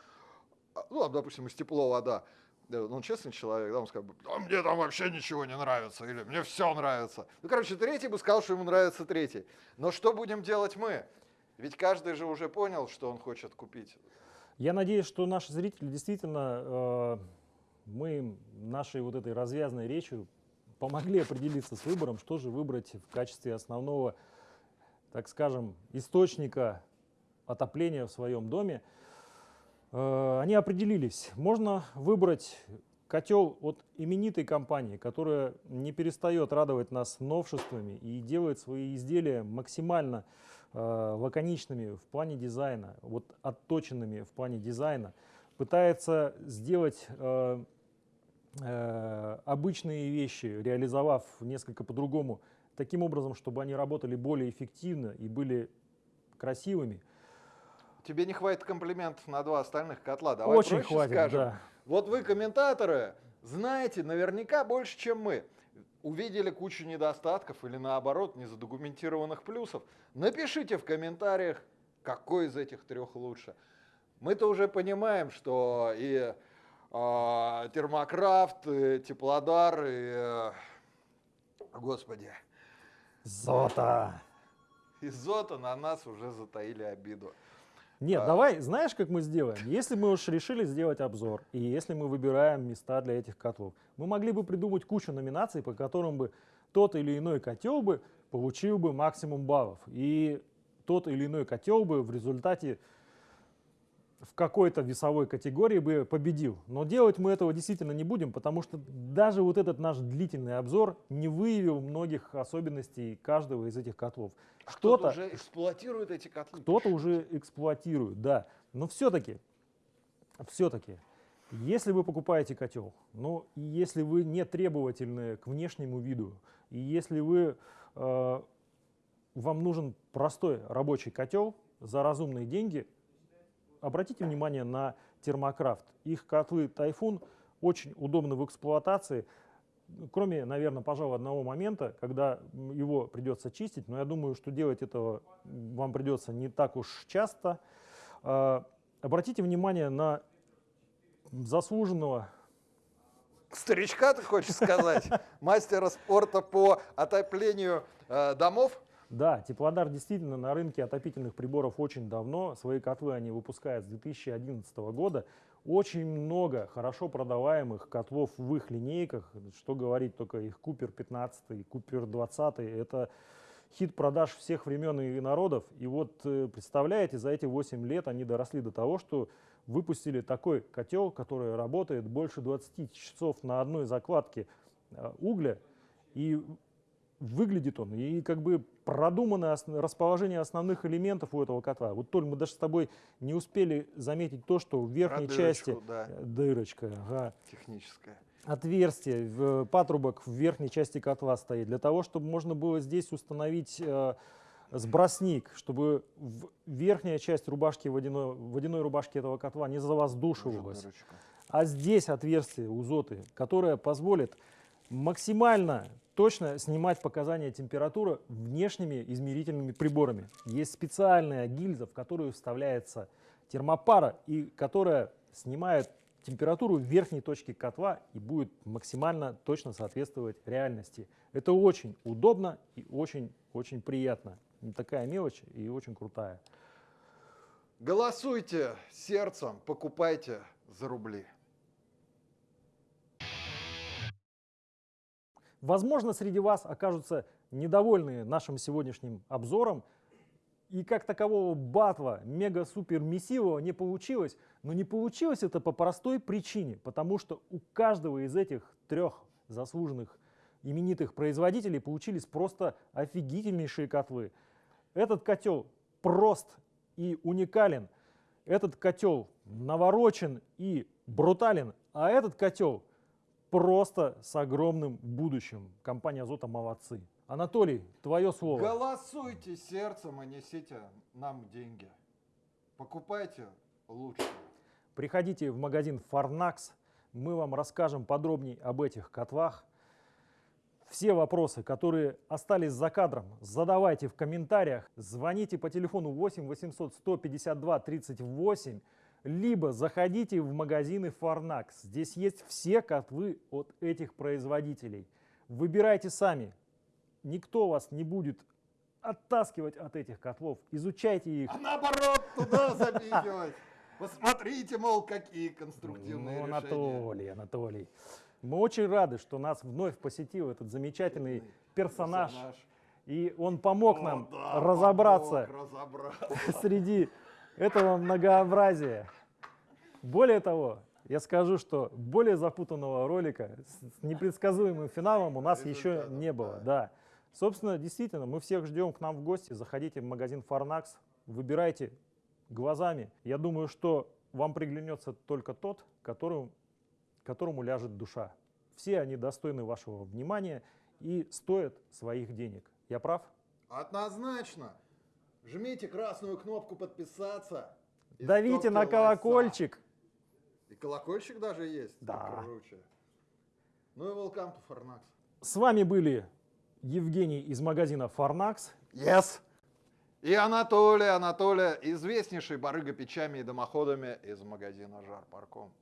A: а, ну, допустим, из тепло вода, да, ну, он честный человек, да, он сказал, бы, «Да мне там вообще ничего не нравится, или мне все нравится. Ну, короче, третий бы сказал, что ему нравится третий. Но что будем делать мы? Ведь каждый же уже понял, что он хочет купить.
B: Я надеюсь, что наши зрители действительно, э, мы нашей вот этой развязной речью помогли определиться с выбором, что же выбрать в качестве основного, так скажем, источника отопления в своем доме. Э, Они определились. Можно выбрать котел от именитой компании, которая не перестает радовать нас новшествами и делает свои изделия максимально э, лаконичными в плане дизайна, вот отточенными в плане дизайна, пытается сделать э, обычные вещи, реализовав несколько по-другому, таким образом, чтобы они работали более эффективно и были красивыми.
A: Тебе не хватит комплиментов на два остальных котла. Давай
B: Очень
A: проще
B: хватит,
A: скажем.
B: да.
A: Вот вы, комментаторы, знаете наверняка больше, чем мы. Увидели кучу недостатков или наоборот незадокументированных плюсов. Напишите в комментариях, какой из этих трех лучше. Мы-то уже понимаем, что и а, термокрафт, и теплодар, и, э, господи,
B: Зота!
A: и зота на нас уже затаили обиду.
B: Нет,
A: А.
B: давай, знаешь, как мы сделаем? Если мы уж решили сделать обзор, и если мы выбираем места для этих котлов, мы могли бы придумать кучу номинаций, по которым бы тот или иной котел бы получил бы максимум баллов. И тот или иной котел бы в результате в какой-то весовой категории бы победил. Но делать мы этого действительно не будем, потому что даже вот этот наш длительный обзор не выявил многих особенностей каждого из этих котлов.
A: Кто-то уже эксплуатирует эти котлы.
B: кто-то уже эксплуатирует, да. Но все-таки, все-таки, если вы покупаете котел, ну, и если вы не требовательны к внешнему виду, и если вы, э, вам нужен простой рабочий котел за разумные деньги, обратите внимание на термокрафт. Их котлы Тайфун очень удобны в эксплуатации, кроме, наверное, пожалуй, одного момента, когда его придется чистить, но я думаю, что делать этого вам придется не так уж часто. А, Обратите внимание на заслуженного
A: Старичка, ты хочешь сказать? Мастера спорта по отоплению э, домов?
B: Да, Теплодар действительно на рынке отопительных приборов очень давно. Свои котлы они выпускают с 2011 года. Очень много хорошо продаваемых котлов в их линейках. Что говорить, только их Купер 15, и Купер 20. Это хит продаж всех времен и народов. И вот э, представляете, за эти 8 лет они доросли до того, что выпустили такой котел, который работает больше 20 часов на одной закладке э, угля. И выглядит он, и как бы продумано расположение основных элементов у этого котла. Вот, Толь, мы даже с тобой не успели заметить то, что в верхней
A: Про
B: части
A: дырочку, да,
B: э, дырочка, ага,
A: техническая.
B: отверстие, в- патрубок в верхней части котла стоит, для того, чтобы можно было здесь установить э, сбросник, чтобы в- верхняя часть рубашки водяной, водяной рубашки этого котла не завоздушивалась. А здесь отверстие у зоты, которое позволит максимально точно снимать показания температуры внешними измерительными приборами. Есть специальная гильза, в которую вставляется термопара и которая снимает температуру верхней точки котла и будет максимально точно соответствовать реальности. Это очень удобно и очень-очень приятно. Такая мелочь и очень крутая.
A: Голосуйте сердцем, покупайте за рубли.
B: Возможно, среди вас окажутся недовольны нашим сегодняшним обзором, и как такового батла мега-супер-мессивого не получилось. Но не получилось это по простой причине, потому что у каждого из этих трех заслуженных именитых производителей получились просто офигительнейшие котлы. Этот котел прост и уникален. Этот котел наворочен и брутален. А этот котел просто с огромным будущим. Компания «Азота» молодцы. Анатолий, твое слово.
A: Голосуйте сердцем и несите нам деньги. Покупайте лучше.
B: Приходите в магазин Farnax, мы вам расскажем подробнее об этих котлах. Все вопросы, которые остались за кадром, задавайте в комментариях, звоните по телефону 8 800 152 38, либо заходите в магазины Farnax. Здесь есть все котлы от этих производителей. Выбирайте сами. Никто вас не будет оттаскивать от этих котлов. Изучайте их.
A: А наоборот, туда запихивать. Посмотрите, мол, какие конструктивные
B: Ну,
A: решения.
B: Анатолий, Анатолий. Мы очень рады, что нас вновь посетил этот замечательный персонаж. И он помог
A: О,
B: нам
A: да,
B: разобраться
A: помог разобраться.
B: среди этого многообразия. Более того, я скажу, что более запутанного ролика с непредсказуемым финалом у нас еще не было.
A: да.
B: Собственно, действительно, мы всех ждем к нам в гости. Заходите в магазин Farnax, выбирайте глазами. Я думаю, что вам приглянется только тот, которому, которому ляжет душа. Все они достойны вашего внимания и стоят своих денег. Я прав?
A: Однозначно. Жмите красную кнопку подписаться.
B: Давите на колокольчик.
A: И колокольчик даже есть.
B: Да.
A: Круче. Ну и welcome to Farnax.
B: С вами были Евгений из магазина Farnax.
A: Yes. И Анатолий, Анатолий, известнейший барыга печами и дымоходами из магазина Жар Парком.